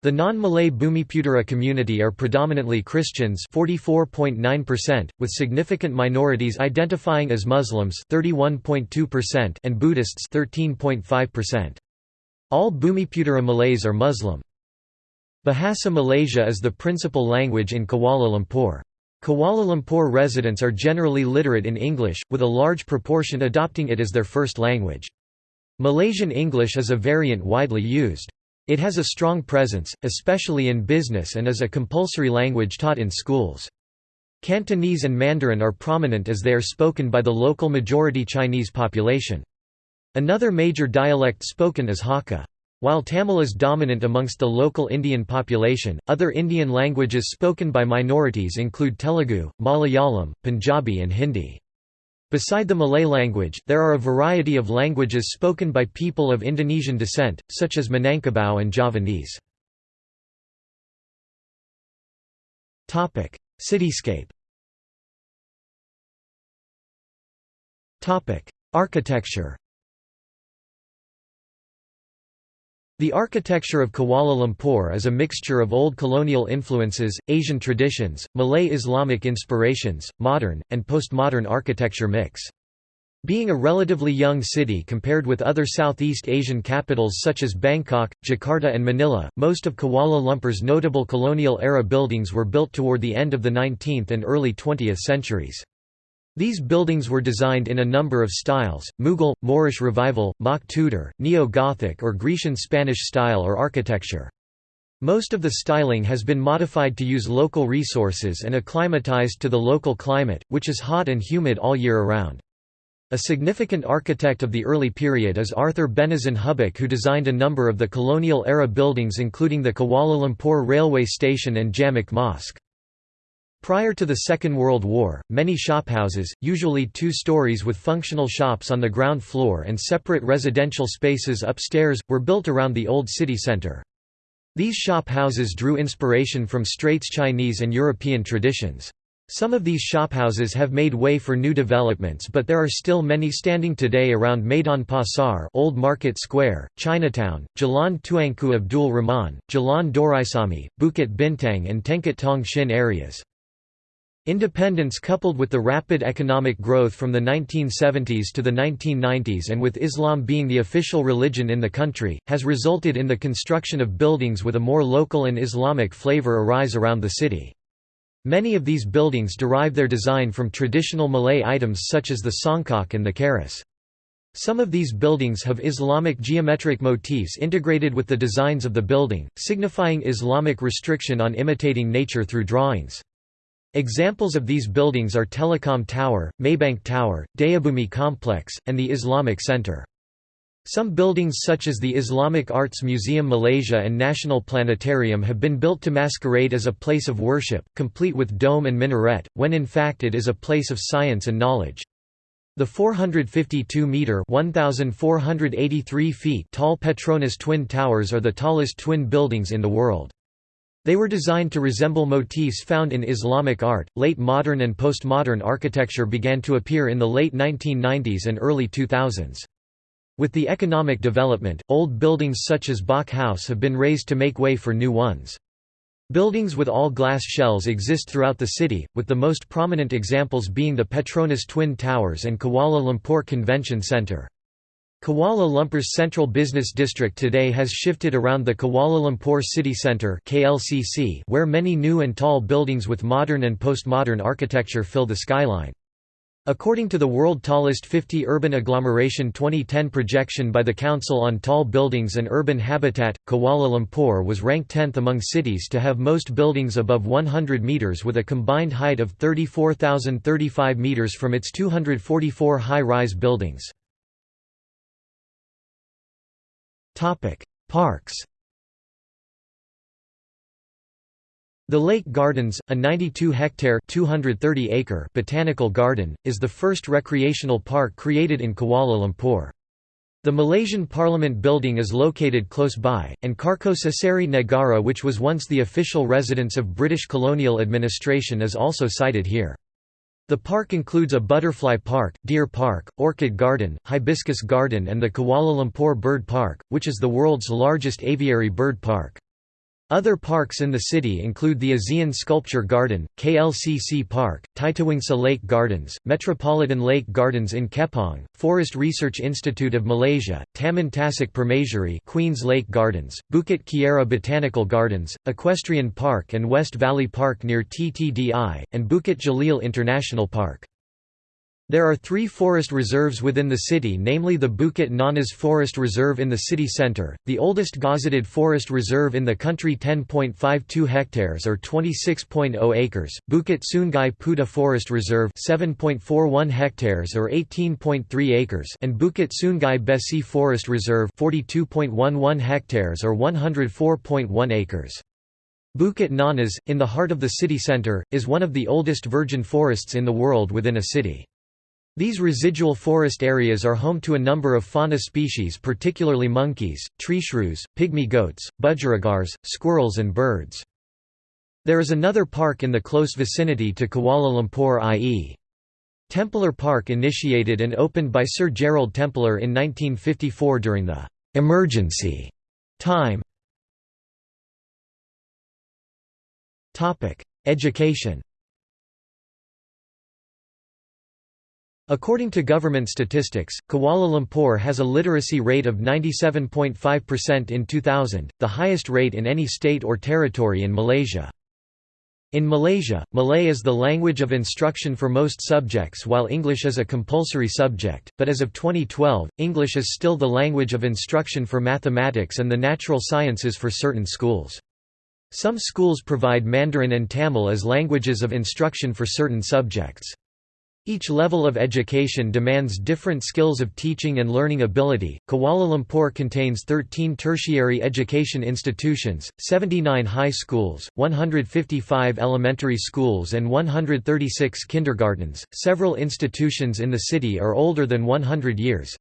[SPEAKER 1] The non-Malay Bumiputera community are predominantly Christians 44.9%, with significant minorities identifying as Muslims 31.2% and Buddhists 13.5%. All Bumiputera Malays are Muslim. Bahasa Malaysia is the principal language in Kuala Lumpur. Kuala Lumpur residents are generally literate in English, with a large proportion adopting it as their first language. Malaysian English is a variant widely used. It has a strong presence, especially in business and is a compulsory language taught in schools. Cantonese and Mandarin are prominent as they are spoken by the local majority Chinese population. Another major dialect spoken is Hakka. While Tamil is dominant amongst the local Indian population, other Indian languages spoken by minorities include Telugu, Malayalam, Punjabi and Hindi. Beside the Malay language, there are a variety of languages spoken by people of Indonesian descent, such as Minangkabau and Javanese. Cityscape Architecture The architecture of Kuala Lumpur is a mixture of old colonial influences, Asian traditions, Malay Islamic inspirations, modern, and postmodern architecture mix. Being a relatively young city compared with other Southeast Asian capitals such as Bangkok, Jakarta and Manila, most of Kuala Lumpur's notable colonial-era buildings were built toward the end of the 19th and early 20th centuries. These buildings were designed in a number of styles, Mughal, Moorish Revival, Mock Tudor, Neo-Gothic or Grecian Spanish style or architecture. Most of the styling has been modified to use local resources and acclimatized to the local climate, which is hot and humid all year around. A significant architect of the early period is Arthur Benison Hubback who designed a number of the colonial-era buildings including the Kuala Lumpur Railway Station and Jamek Mosque. Prior to the Second World War, many shophouses, usually two stories with functional shops on the ground floor and separate residential spaces upstairs, were built around the old city centre. These shophouses drew inspiration from Straits Chinese and European traditions. Some of these shophouses have made way for new developments but there are still many standing today around Maidan Pasar Old Market Square, Chinatown, Jalan Tuanku Abdul Rahman, Jalan Doraisamy, Bukit Bintang and Tengkat Tong Shin areas. Independence coupled with the rapid economic growth from the 1970s to the 1990s and with Islam being the official religion in the country, has resulted in the construction of buildings with a more local and Islamic flavor arise around the city. Many of these buildings derive their design from traditional Malay items such as the songkok and the keris. Some of these buildings have Islamic geometric motifs integrated with the designs of the building, signifying Islamic restriction on imitating nature through drawings. Examples of these buildings are Telecom Tower, Maybank Tower, Dayabumi Complex, and the Islamic Center. Some buildings such as the Islamic Arts Museum Malaysia and National Planetarium have been built to masquerade as a place of worship, complete with dome and minaret, when in fact it is a place of science and knowledge. The 452-metre tall Petronas Twin Towers are the tallest twin buildings in the world. They were designed to resemble motifs found in Islamic art. Late modern and postmodern architecture began to appear in the late 1990s and early 2000s. With the economic development, old buildings such as Bok House have been razed to make way for new ones. Buildings with all glass shells exist throughout the city, with the most prominent examples being the Petronas Twin Towers and Kuala Lumpur Convention Centre. Kuala Lumpur's central business district today has shifted around the Kuala Lumpur City Centre (KLCC), where many new and tall buildings with modern and postmodern architecture fill the skyline. According to the World Tallest 50 Urban Agglomeration 2010 projection by the Council on Tall Buildings and Urban Habitat, Kuala Lumpur was ranked 10th among cities to have most buildings above 100 metres with a combined height of 34,035 metres from its 244 high-rise buildings. Topic: Parks. The Lake Gardens, a 92-hectare (230-acre) botanical garden, is the first recreational park created in Kuala Lumpur. The Malaysian Parliament building is located close by, and Carcosa Seri Negara which was once the official residence of British colonial administration is also sited here. The park includes a butterfly park, deer park, orchid garden, hibiscus garden and the Kuala Lumpur Bird Park, which is the world's largest aviary bird park. Other parks in the city include the ASEAN Sculpture Garden, KLCC Park, Titiwangsa Lake Gardens, Metropolitan Lake Gardens in Kepong, Forest Research Institute of Malaysia, Taman Tasik Permaisuri Queens Lake Gardens, Bukit Kiara Botanical Gardens, Equestrian Park and West Valley Park near TTDI, and Bukit Jalil International Park. There are three forest reserves within the city namely the Bukit Nanas Forest Reserve in the city centre, the oldest gazetted forest reserve in the country 10.52 hectares or 26.0 acres, Bukit Sungai Puda Forest Reserve 7.41 hectares or 18.3 acres and Bukit Sungai Besi Forest Reserve 42.11 hectares or 104.1 acres. Bukit Nanas, in the heart of the city centre, is one of the oldest virgin forests in the world within a city. These residual forest areas are home to a number of fauna species particularly monkeys, treeshrews, pygmy goats, budgerigars, squirrels and birds. There is another park in the close vicinity to Kuala Lumpur i.e. Templer Park initiated and opened by Sir Gerald Templer in 1954 during the «emergency» time. Education According to government statistics, Kuala Lumpur has a literacy rate of 97.5% in 2000, the highest rate in any state or territory in Malaysia. In Malaysia, Malay is the language of instruction for most subjects while English is a compulsory subject, but as of 2012, English is still the language of instruction for mathematics and the natural sciences for certain schools. Some schools provide Mandarin and Tamil as languages of instruction for certain subjects. Each level of education demands different skills of teaching and learning ability. Kuala Lumpur contains 13 tertiary education institutions, 79 high schools, 155 elementary schools, and 136 kindergartens. Several institutions in the city are older than 100 years,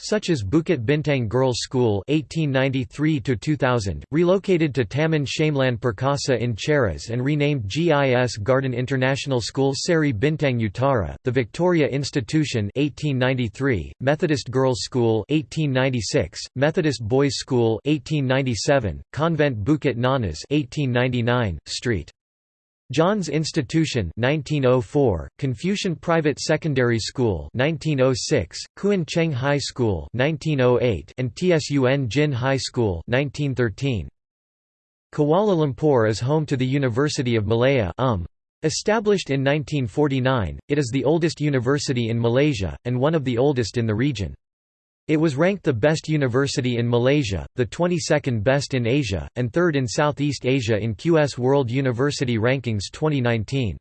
[SPEAKER 1] such as Bukit Bintang Girls' School (1893–2000), relocated to Taman Shamelin Perkasa in Cheras and renamed GIS Garden International School Seri Bintang Utara, the Victoria Institution (1893), Methodist Girls' School (1896), Methodist Boys' School (1897), Convent Bukit Nanas (1899), St. John's Institution 1904, Confucian Private Secondary School 1906, Kuan Cheng High School 1908, and Tsun Jin High School 1913. Kuala Lumpur is home to the University of Malaya um. Established in 1949, it is the oldest university in Malaysia, and one of the oldest in the region. It was ranked the best university in Malaysia, the 22nd best in Asia, and third in Southeast Asia in QS World University Rankings 2019.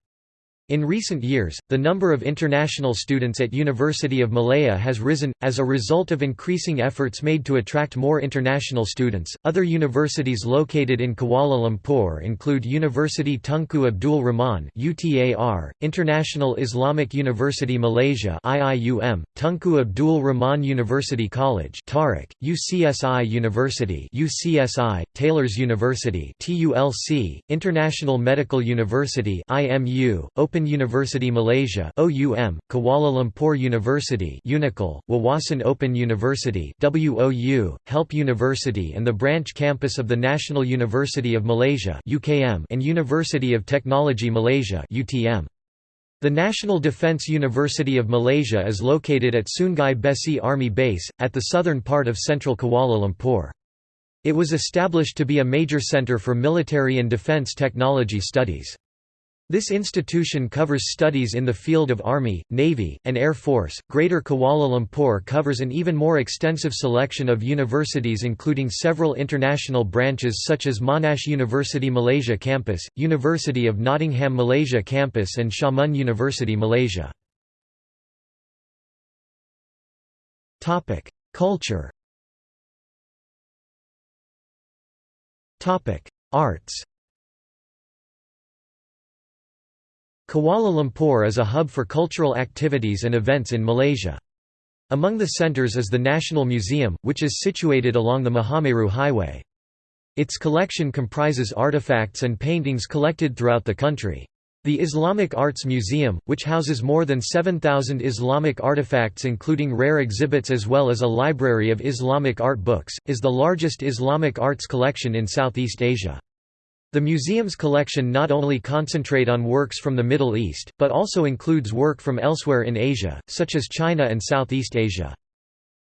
[SPEAKER 1] In recent years, the number of international students at University of Malaya has risen, as a result of increasing efforts made to attract more international students. Other universities located in Kuala Lumpur include University Tunku Abdul Rahman (UTAR), International Islamic University Malaysia (IIUM), Tunku Abdul Rahman University College (TARIC), UCSI University (UCSI), Taylor's University (TULC), International Medical University (IMU), Open Open University Malaysia OUM, Kuala Lumpur University UNICUL, Wawasan Open University WOU, Help University and the branch campus of the National University of Malaysia UKM and University of Technology Malaysia UTM. The National Defence University of Malaysia is located at Sungai Besi Army Base, at the southern part of central Kuala Lumpur. It was established to be a major centre for military and defence technology studies. This institution covers studies in the field of Army, Navy, and Air Force. Greater Kuala Lumpur covers an even more extensive selection of universities, including several international branches such as Monash University Malaysia Campus, University of Nottingham Malaysia Campus, and Xiamen University Malaysia. Culture Arts Kuala Lumpur is a hub for cultural activities and events in Malaysia. Among the centres is the National Museum, which is situated along the Mahameru Highway. Its collection comprises artifacts and paintings collected throughout the country. The Islamic Arts Museum, which houses more than 7,000 Islamic artifacts including rare exhibits as well as a library of Islamic art books, is the largest Islamic arts collection in Southeast Asia. The museum's collection not only concentrate on works from the Middle East, but also includes work from elsewhere in Asia, such as China and Southeast Asia.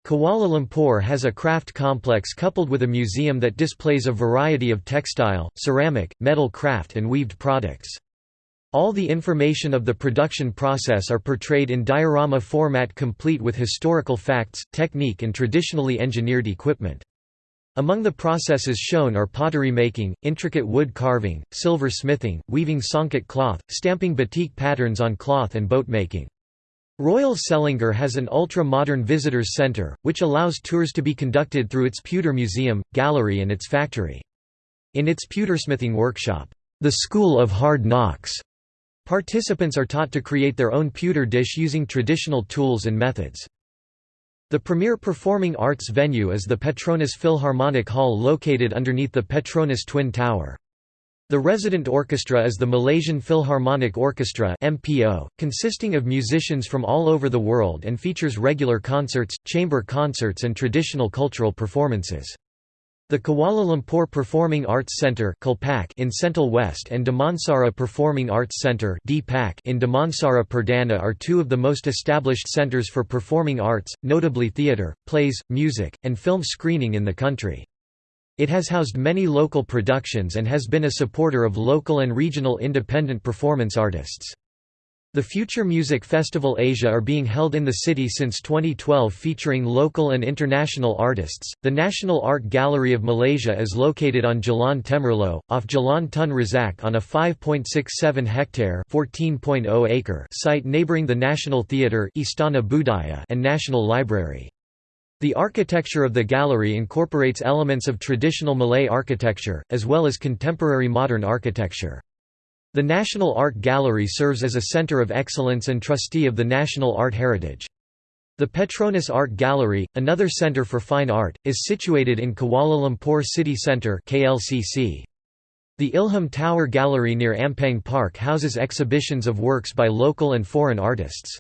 [SPEAKER 1] Kuala Lumpur has a craft complex coupled with a museum that displays a variety of textile, ceramic, metal craft and weaved products. All the information of the production process are portrayed in diorama format complete with historical facts, technique and traditionally engineered equipment. Among the processes shown are pottery making, intricate wood carving, silver smithing, weaving songket cloth, stamping batik patterns on cloth and boat making. Royal Selangor has an ultra-modern visitors centre, which allows tours to be conducted through its pewter museum, gallery and its factory. In its pewtersmithing workshop, the School of Hard Knocks, participants are taught to create their own pewter dish using traditional tools and methods. The premier performing arts venue is the Petronas Philharmonic Hall located underneath the Petronas Twin Tower. The resident orchestra is the Malaysian Philharmonic Orchestra MPO, consisting of musicians from all over the world and features regular concerts, chamber concerts and traditional cultural performances. The Kuala Lumpur Performing Arts Centre in Sentul West and Damansara Performing Arts Centre in Damansara Perdana are two of the most established centres for performing arts, notably theatre, plays, music, and film screening in the country. It has housed many local productions and has been a supporter of local and regional independent performance artists. The Future Music Festival Asia are being held in the city since 2012 featuring local and international artists. The National Art Gallery of Malaysia is located on Jalan Temerloh, off Jalan Tun Razak on a 5.67 hectare (14.0 acre) site neighboring the National Theatre, Istana Budaya, and National Library. The architecture of the gallery incorporates elements of traditional Malay architecture, as well as contemporary modern architecture. The National Art Gallery serves as a center of excellence and trustee of the national art heritage. The Petronas Art Gallery, another center for fine art, is situated in Kuala Lumpur City Centre KLCC. The Ilham Tower Gallery near Ampang Park houses exhibitions of works by local and foreign artists.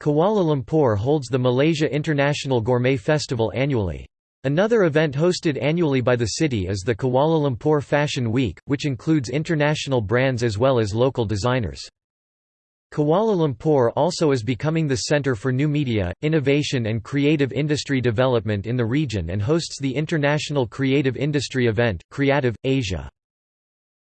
[SPEAKER 1] Kuala Lumpur holds the Malaysia International Gourmet Festival annually. Another event hosted annually by the city is the Kuala Lumpur Fashion Week, which includes international brands as well as local designers. Kuala Lumpur also is becoming the centre for new media, innovation and creative industry development in the region and hosts the international creative industry event, Creative, Asia.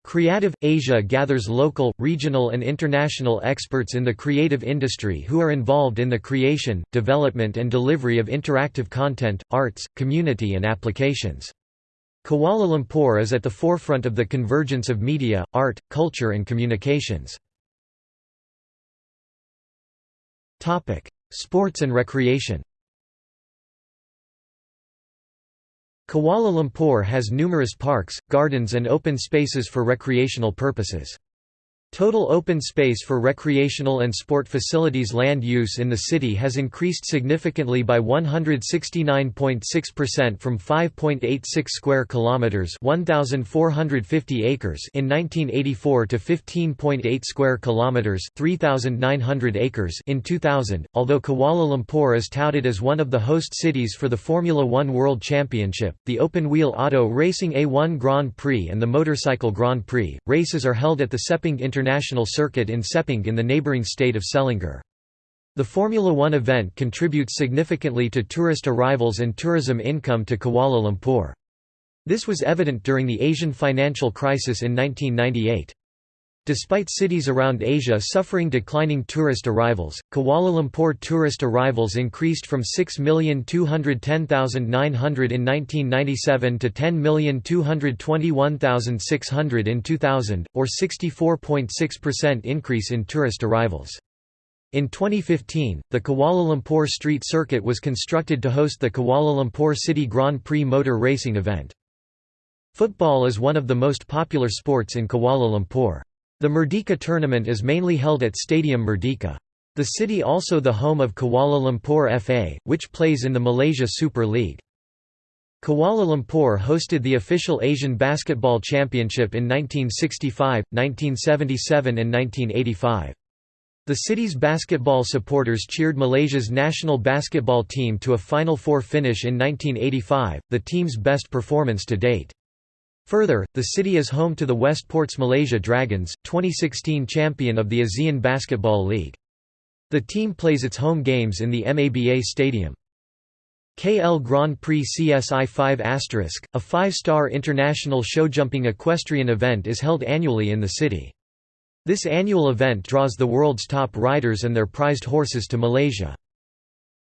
[SPEAKER 1] Creative Asia gathers local, regional and international experts in the creative industry who are involved in the creation, development and delivery of interactive content, arts, community and applications. Kuala Lumpur is at the forefront of the convergence of media, art, culture and communications. Sports and recreation Kuala Lumpur has numerous parks, gardens and open spaces for recreational purposes. Total open space for recreational and sport facilities land use in the city has increased significantly by 169.6% from 5.86 square kilometers, 1450 acres in 1984 to 15.8 square kilometers, 3900 acres in 2000. Although Kuala Lumpur is touted as one of the host cities for the Formula 1 World Championship, the open-wheel auto racing A1 Grand Prix and the motorcycle Grand Prix races are held at the Sepang International International Circuit in Sepang in the neighbouring state of Selangor. The Formula One event contributes significantly to tourist arrivals and tourism income to Kuala Lumpur. This was evident during the Asian financial crisis in 1998. Despite cities around Asia suffering declining tourist arrivals, Kuala Lumpur tourist arrivals increased from 6,210,900 in 1997 to 10,221,600 in 2000, or 64.6% increase in tourist arrivals. In 2015, the Kuala Lumpur Street Circuit was constructed to host the Kuala Lumpur City Grand Prix motor racing event. Football is one of the most popular sports in Kuala Lumpur. The Merdeka tournament is mainly held at Stadium Merdeka. The city also the home of Kuala Lumpur FA, which plays in the Malaysia Super League. Kuala Lumpur hosted the official Asian Basketball Championship in 1965, 1977 and 1985. The city's basketball supporters cheered Malaysia's national basketball team to a Final Four finish in 1985, the team's best performance to date. Further, the city is home to the Westport's Malaysia Dragons, 2016 champion of the ASEAN Basketball League. The team plays its home games in the MABA Stadium. KL Grand Prix CSI 5 a five-star international showjumping equestrian event is held annually in the city. This annual event draws the world's top riders and their prized horses to Malaysia.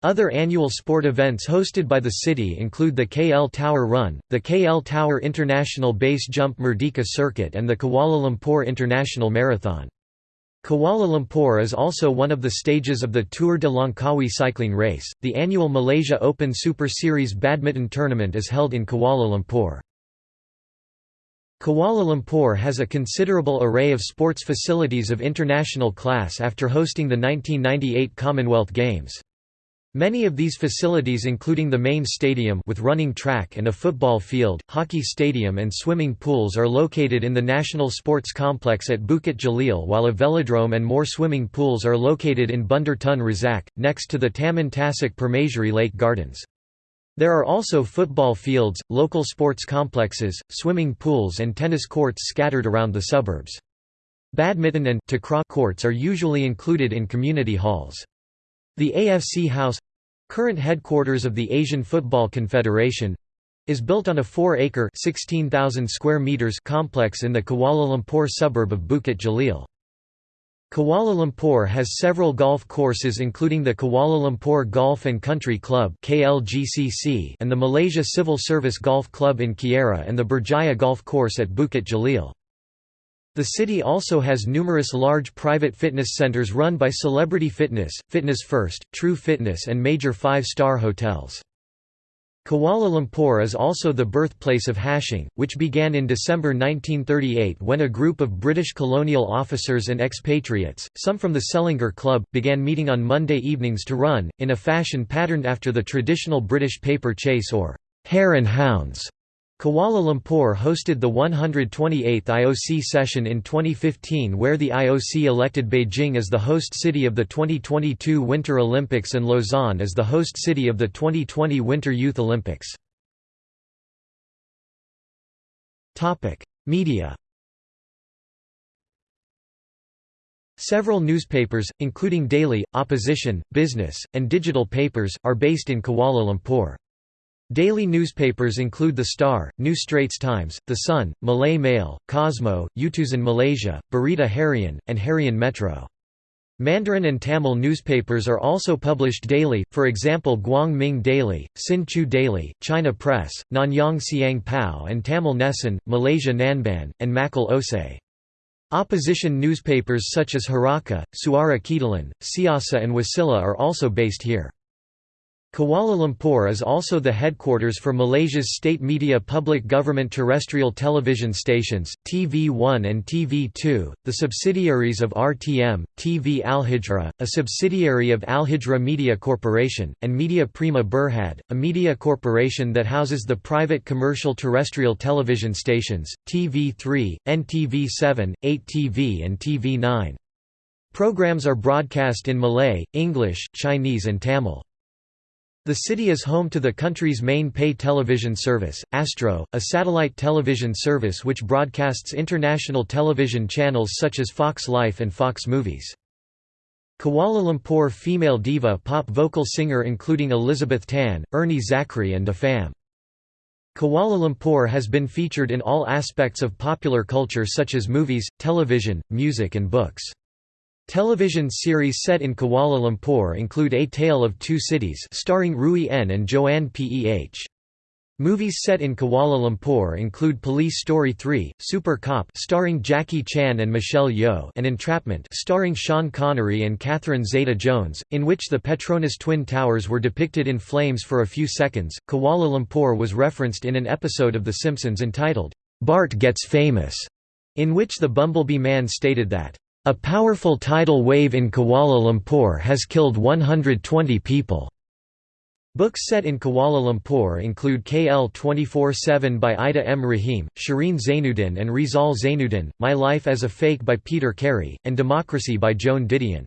[SPEAKER 1] Other annual sport events hosted by the city include the KL Tower Run, the KL Tower International Base Jump Merdeka Circuit and the Kuala Lumpur International Marathon. Kuala Lumpur is also one of the stages of the Tour de Langkawi cycling race. The annual Malaysia Open Super Series badminton tournament is held in Kuala Lumpur. Kuala Lumpur has a considerable array of sports facilities of international class after hosting the 1998 Commonwealth Games. Many of these facilities including the main stadium with running track and a football field, hockey stadium and swimming pools are located in the National Sports Complex at Bukit Jalil while a velodrome and more swimming pools are located in Bandar Tun Razak, next to the Taman Tasik Permaisuri Lake Gardens. There are also football fields, local sports complexes, swimming pools and tennis courts scattered around the suburbs. Badminton and courts are usually included in community halls. The AFC House current headquarters of the Asian Football Confederation is built on a 4-acre (16,000 square meters complex in the Kuala Lumpur suburb of Bukit Jalil. Kuala Lumpur has several golf courses including the Kuala Lumpur Golf and Country Club and the Malaysia Civil Service Golf Club in Kiara and the Berjaya Golf Course at Bukit Jalil. The city also has numerous large private fitness centers run by Celebrity Fitness, Fitness First, True Fitness and major five-star hotels. Kuala Lumpur is also the birthplace of hashing, which began in December 1938 when a group of British colonial officers and expatriates, some from the Selangor Club, began meeting on Monday evenings to run, in a fashion patterned after the traditional British paper chase or hare and hounds. Kuala Lumpur hosted the 128th IOC session in 2015 where the IOC elected Beijing as the host city of the 2022 Winter Olympics and Lausanne as the host city of the 2020 Winter Youth Olympics. Media Several newspapers, including daily, opposition, business, and digital papers, are based in Kuala Lumpur. Daily newspapers include The Star, New Straits Times, The Sun, Malay Mail, Cosmo, Utusan Malaysia, Berita Harian, and Harian Metro. Mandarin and Tamil newspapers are also published daily, for example Guang Ming Daily, Sin Chew Daily, China Press, Nanyang Siang Pao and Tamil Nesan, Malaysia Nanban, and Makkal Osai. Opposition newspapers such as Harakah, Suara Keadilan, Siasa and Wasila are also based here. Kuala Lumpur is also the headquarters for Malaysia's state media public government terrestrial television stations, TV1 and TV2, the subsidiaries of RTM, TV Al-Hijrah, a subsidiary of Al-Hijrah Media Corporation, and Media Prima Berhad, a media corporation that houses the private commercial terrestrial television stations, TV3, NTV7, 8TV and TV9. Programs are broadcast in Malay, English, Chinese and Tamil. The city is home to the country's main pay television service, Astro, a satellite television service which broadcasts international television channels such as Fox Life and Fox Movies. Kuala Lumpur female diva pop vocal singer including Elizabeth Tan, Ernie Zakri and Dafam. Kuala Lumpur has been featured in all aspects of popular culture such as movies, television, music and books. Television series set in Kuala Lumpur include A Tale of Two Cities starring Rui En and Joanne Peh. Movies set in Kuala Lumpur include Police Story 3, Super Cop starring Jackie Chan and Michelle Yeoh and Entrapment starring Sean Connery and Catherine Zeta-Jones, in which the Petronas Twin Towers were depicted in flames for a few seconds. Kuala Lumpur was referenced in an episode of The Simpsons entitled, Bart Gets Famous, in which the Bumblebee Man stated that, a powerful tidal wave in Kuala Lumpur has killed 120 people. Books set in Kuala Lumpur include KL 24-7 by Ida M. Rahim, Shireen Zainuddin and Rizal Zainuddin, My Life as a Fake by Peter Carey, and Democracy by Joan Didion.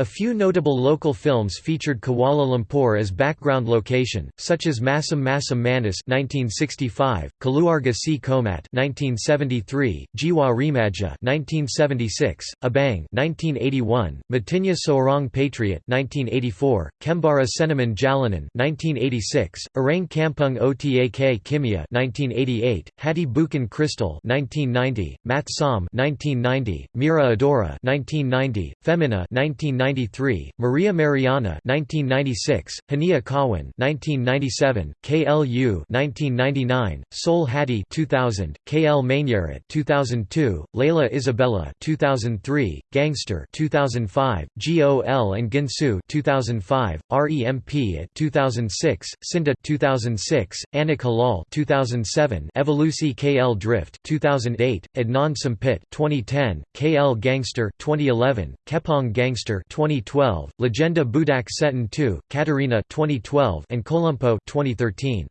[SPEAKER 1] A few notable local films featured Kuala Lumpur as background location, such as Masam Masam Manis (1965), Keluarga Si Komat (1973), Jiwa Remaja (1976), Abang (1981), Matinya Seorang Patriot (1984), Kembara Seniman Jalanan (1986), Orang Kampung Otak Kimia (1988), Hati Bukan Kristal (1990), Mat Som (1990), Mira Adora (1990), Femina (1990). 1993, Maria Mariana 1996, Hania Kawan 1997, KLU 1999, Sol Hadi 2000, KL Mainyarat 2002, Layla Isabella 2003, Gangster 2005, Gol and Gincu 2005, REMP at 2006, Sinda 2006, Anak Halal 2007, Evolusi KL Drift 2008, Adnan Sampit 2010, KL Gangster 2011, Kepong Gangster 2012, Legenda Budak Setan 2, Katarina 2012, and Kolumpo 2013.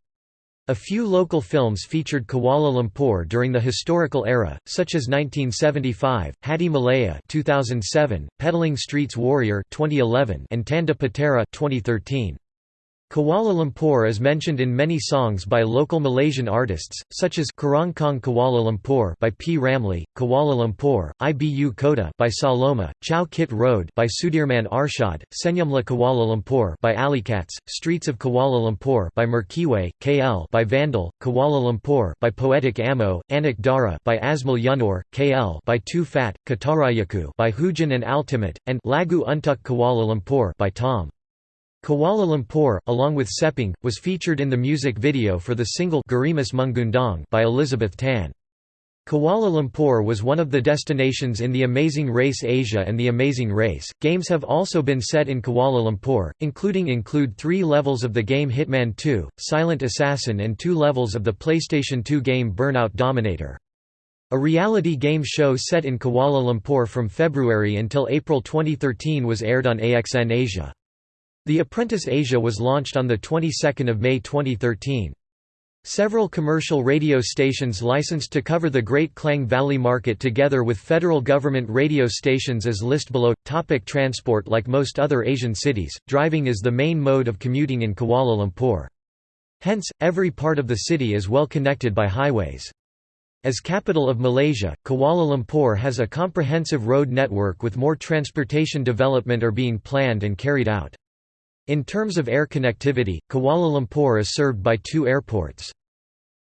[SPEAKER 1] A few local films featured Kuala Lumpur during the historical era, such as 1975, Hati Malaya 2007, Petaling Streets Warrior 2011, and Tanda Putera 2013. Kuala Lumpur is mentioned in many songs by local Malaysian artists, such as Kerangkang Kuala Lumpur by P. Ramlee, Kuala Lumpur, Ibu Kota by Saloma, Chow Kit Road by Sudirman Arshad, Senyumla Kuala Lumpur by Alicats, Streets of Kuala Lumpur by Merkiway, KL by Vandal, Kuala Lumpur by Poetic Ammo, Anak Dara by Asmal Yunor, KL by Too Phat, Katarayaku by Hujan and Ultimate, and Lagu Untuk Kuala Lumpur by Tom. Kuala Lumpur, along with Sepang, was featured in the music video for the single Gerimis Mengundang by Elizabeth Tan. Kuala Lumpur was one of the destinations in The Amazing Race Asia and The Amazing Race. Games have also been set in Kuala Lumpur, including include three levels of the game Hitman 2, Silent Assassin and two levels of the PlayStation 2 game Burnout Dominator. A reality game show set in Kuala Lumpur from February until April 2013 was aired on AXN Asia. The Apprentice Asia was launched on the 22nd of May 2013. Several commercial radio stations licensed to cover the Great Klang Valley market together with federal government radio stations as list below. Topic transport Like most other Asian cities, driving is the main mode of commuting in Kuala Lumpur. Hence, every part of the city is well connected by highways. As capital of Malaysia, Kuala Lumpur has a comprehensive road network with more transportation development are being planned and carried out. In terms of air connectivity, Kuala Lumpur is served by two airports.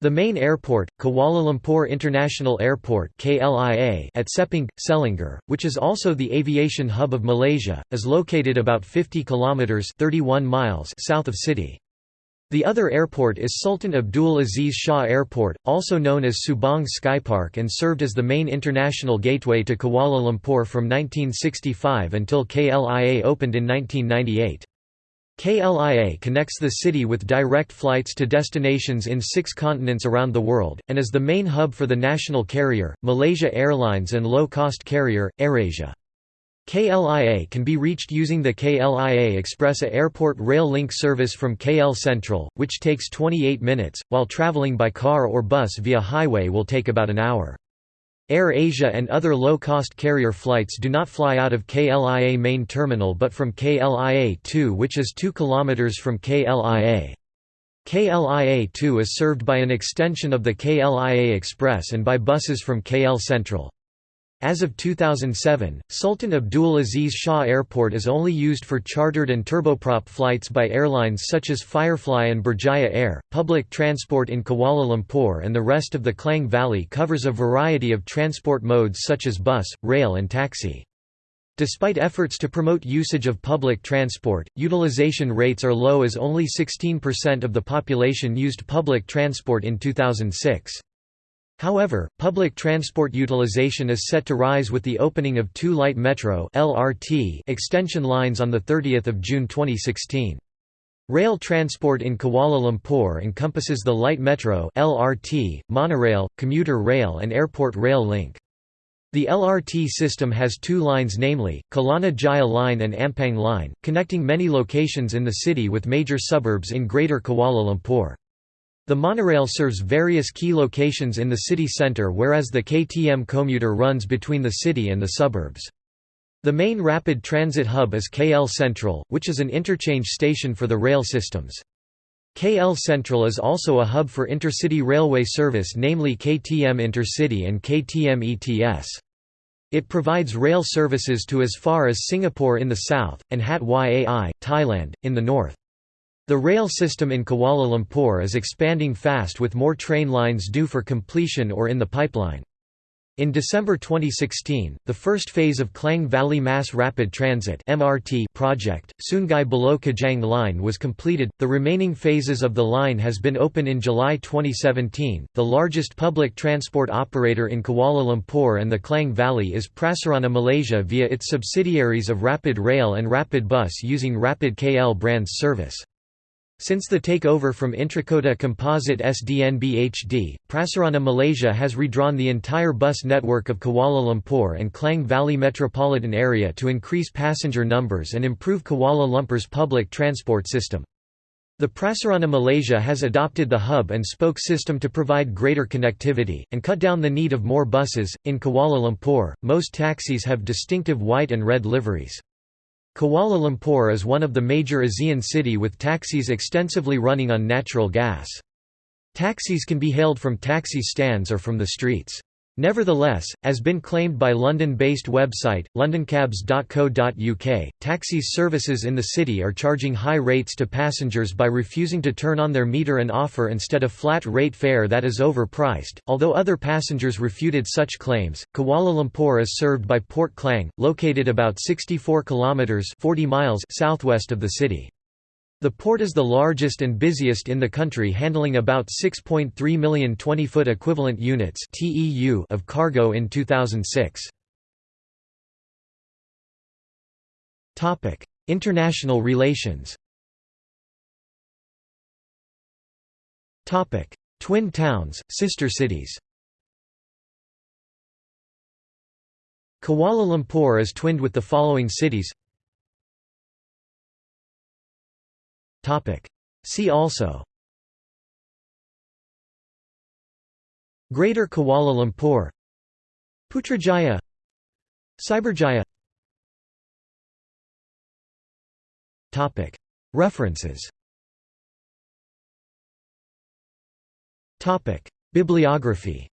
[SPEAKER 1] The main airport, Kuala Lumpur International Airport at Sepang, Selangor, which is also the aviation hub of Malaysia, is located about 50 kilometers (31 miles) south of city. The other airport is Sultan Abdul Aziz Shah Airport, also known as Subang Skypark and served as the main international gateway to Kuala Lumpur from 1965 until KLIA opened in 1998. KLIA connects the city with direct flights to destinations in six continents around the world, and is the main hub for the national carrier, Malaysia Airlines and low-cost carrier, AirAsia. KLIA can be reached using the KLIA Ekspres Airport Rail Link service from KL Sentral, which takes 28 minutes, while travelling by car or bus via highway will take about an hour. Air Asia and other low-cost carrier flights do not fly out of KLIA main terminal but from KLIA-2 which is 2 km from KLIA. KLIA-2 is served by an extension of the KLIA Ekspres and by buses from KL Sentral. As of 2007, Sultan Abdul Aziz Shah Airport is only used for chartered and turboprop flights by airlines such as Firefly and Berjaya Air. Public transport in Kuala Lumpur and the rest of the Klang Valley covers a variety of transport modes such as bus, rail, and taxi. Despite efforts to promote usage of public transport, utilization rates are low as only 16% of the population used public transport in 2006. However, public transport utilization is set to rise with the opening of two light metro (LRT) extension lines on the 30th of June 2016. Rail transport in Kuala Lumpur encompasses the light metro (LRT), monorail, commuter rail and airport rail link. The LRT system has two lines namely, Kelana Jaya Line and Ampang Line, connecting many locations in the city with major suburbs in Greater Kuala Lumpur. The monorail serves various key locations in the city centre whereas the KTM commuter runs between the city and the suburbs. The main rapid transit hub is KL Sentral, which is an interchange station for the rail systems. KL Sentral is also a hub for intercity railway service namely KTM Intercity and KTM ETS. It provides rail services to as far as Singapore in the south, and Hat Yai, Thailand, in the north. The rail system in Kuala Lumpur is expanding fast with more train lines due for completion or in the pipeline. In December 2016, the first phase of Klang Valley Mass Rapid Transit (MRT) project, Sungai Buloh Kajang line was completed. The remaining phases of the line has been open in July 2017. The largest public transport operator in Kuala Lumpur and the Klang Valley is Prasarana Malaysia via its subsidiaries of Rapid Rail and Rapid Bus using Rapid KL brands service. Since the takeover from Intrakota Komposit SDNBHD, Prasarana Malaysia has redrawn the entire bus network of Kuala Lumpur and Klang Valley metropolitan area to increase passenger numbers and improve Kuala Lumpur's public transport system. The Prasarana Malaysia has adopted the hub and spoke system to provide greater connectivity, and cut down the need of more buses. In Kuala Lumpur, most taxis have distinctive white and red liveries. Kuala Lumpur is one of the major ASEAN city with taxis extensively running on natural gas. Taxis can be hailed from taxi stands or from the streets. Nevertheless, as been claimed by London-based website, londoncabs.co.uk, taxis services in the city are charging high rates to passengers by refusing to turn on their meter and offer instead a flat rate fare that is overpriced. Although other passengers refuted such claims, Kuala Lumpur is served by Port Klang, located about 64 kilometers 40 miles southwest of the city. The port is the largest and busiest in the country handling about 6.3 million 20-foot equivalent units of cargo in 2006. International relations. Twin towns, sister cities. Kuala Lumpur is twinned with the following cities See also. Greater Kuala Lumpur. Putrajaya. Cyberjaya. References. Bibliography.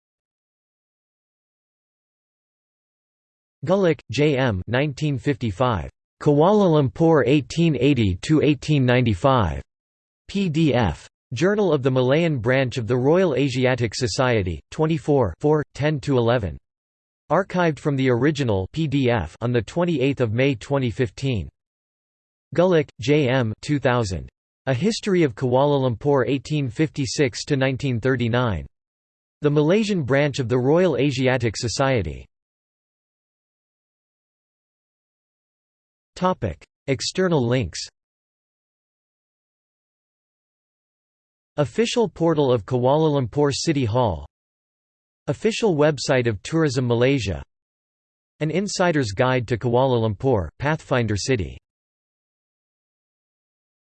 [SPEAKER 1] Gulick, J. M. 1955. Kuala Lumpur 1880–1895. PDF. Journal of the Malayan Branch of the Royal Asiatic Society, 24 10–11. Archived from the original PDF on 28 May 2015. Gulick, J. M. 2000. A History of Kuala Lumpur 1856–1939. The Malaysian branch of the Royal Asiatic Society. External links Official portal of Kuala Lumpur City Hall. Official website of Tourism Malaysia. An Insider's Guide to Kuala Lumpur, Pathfinder City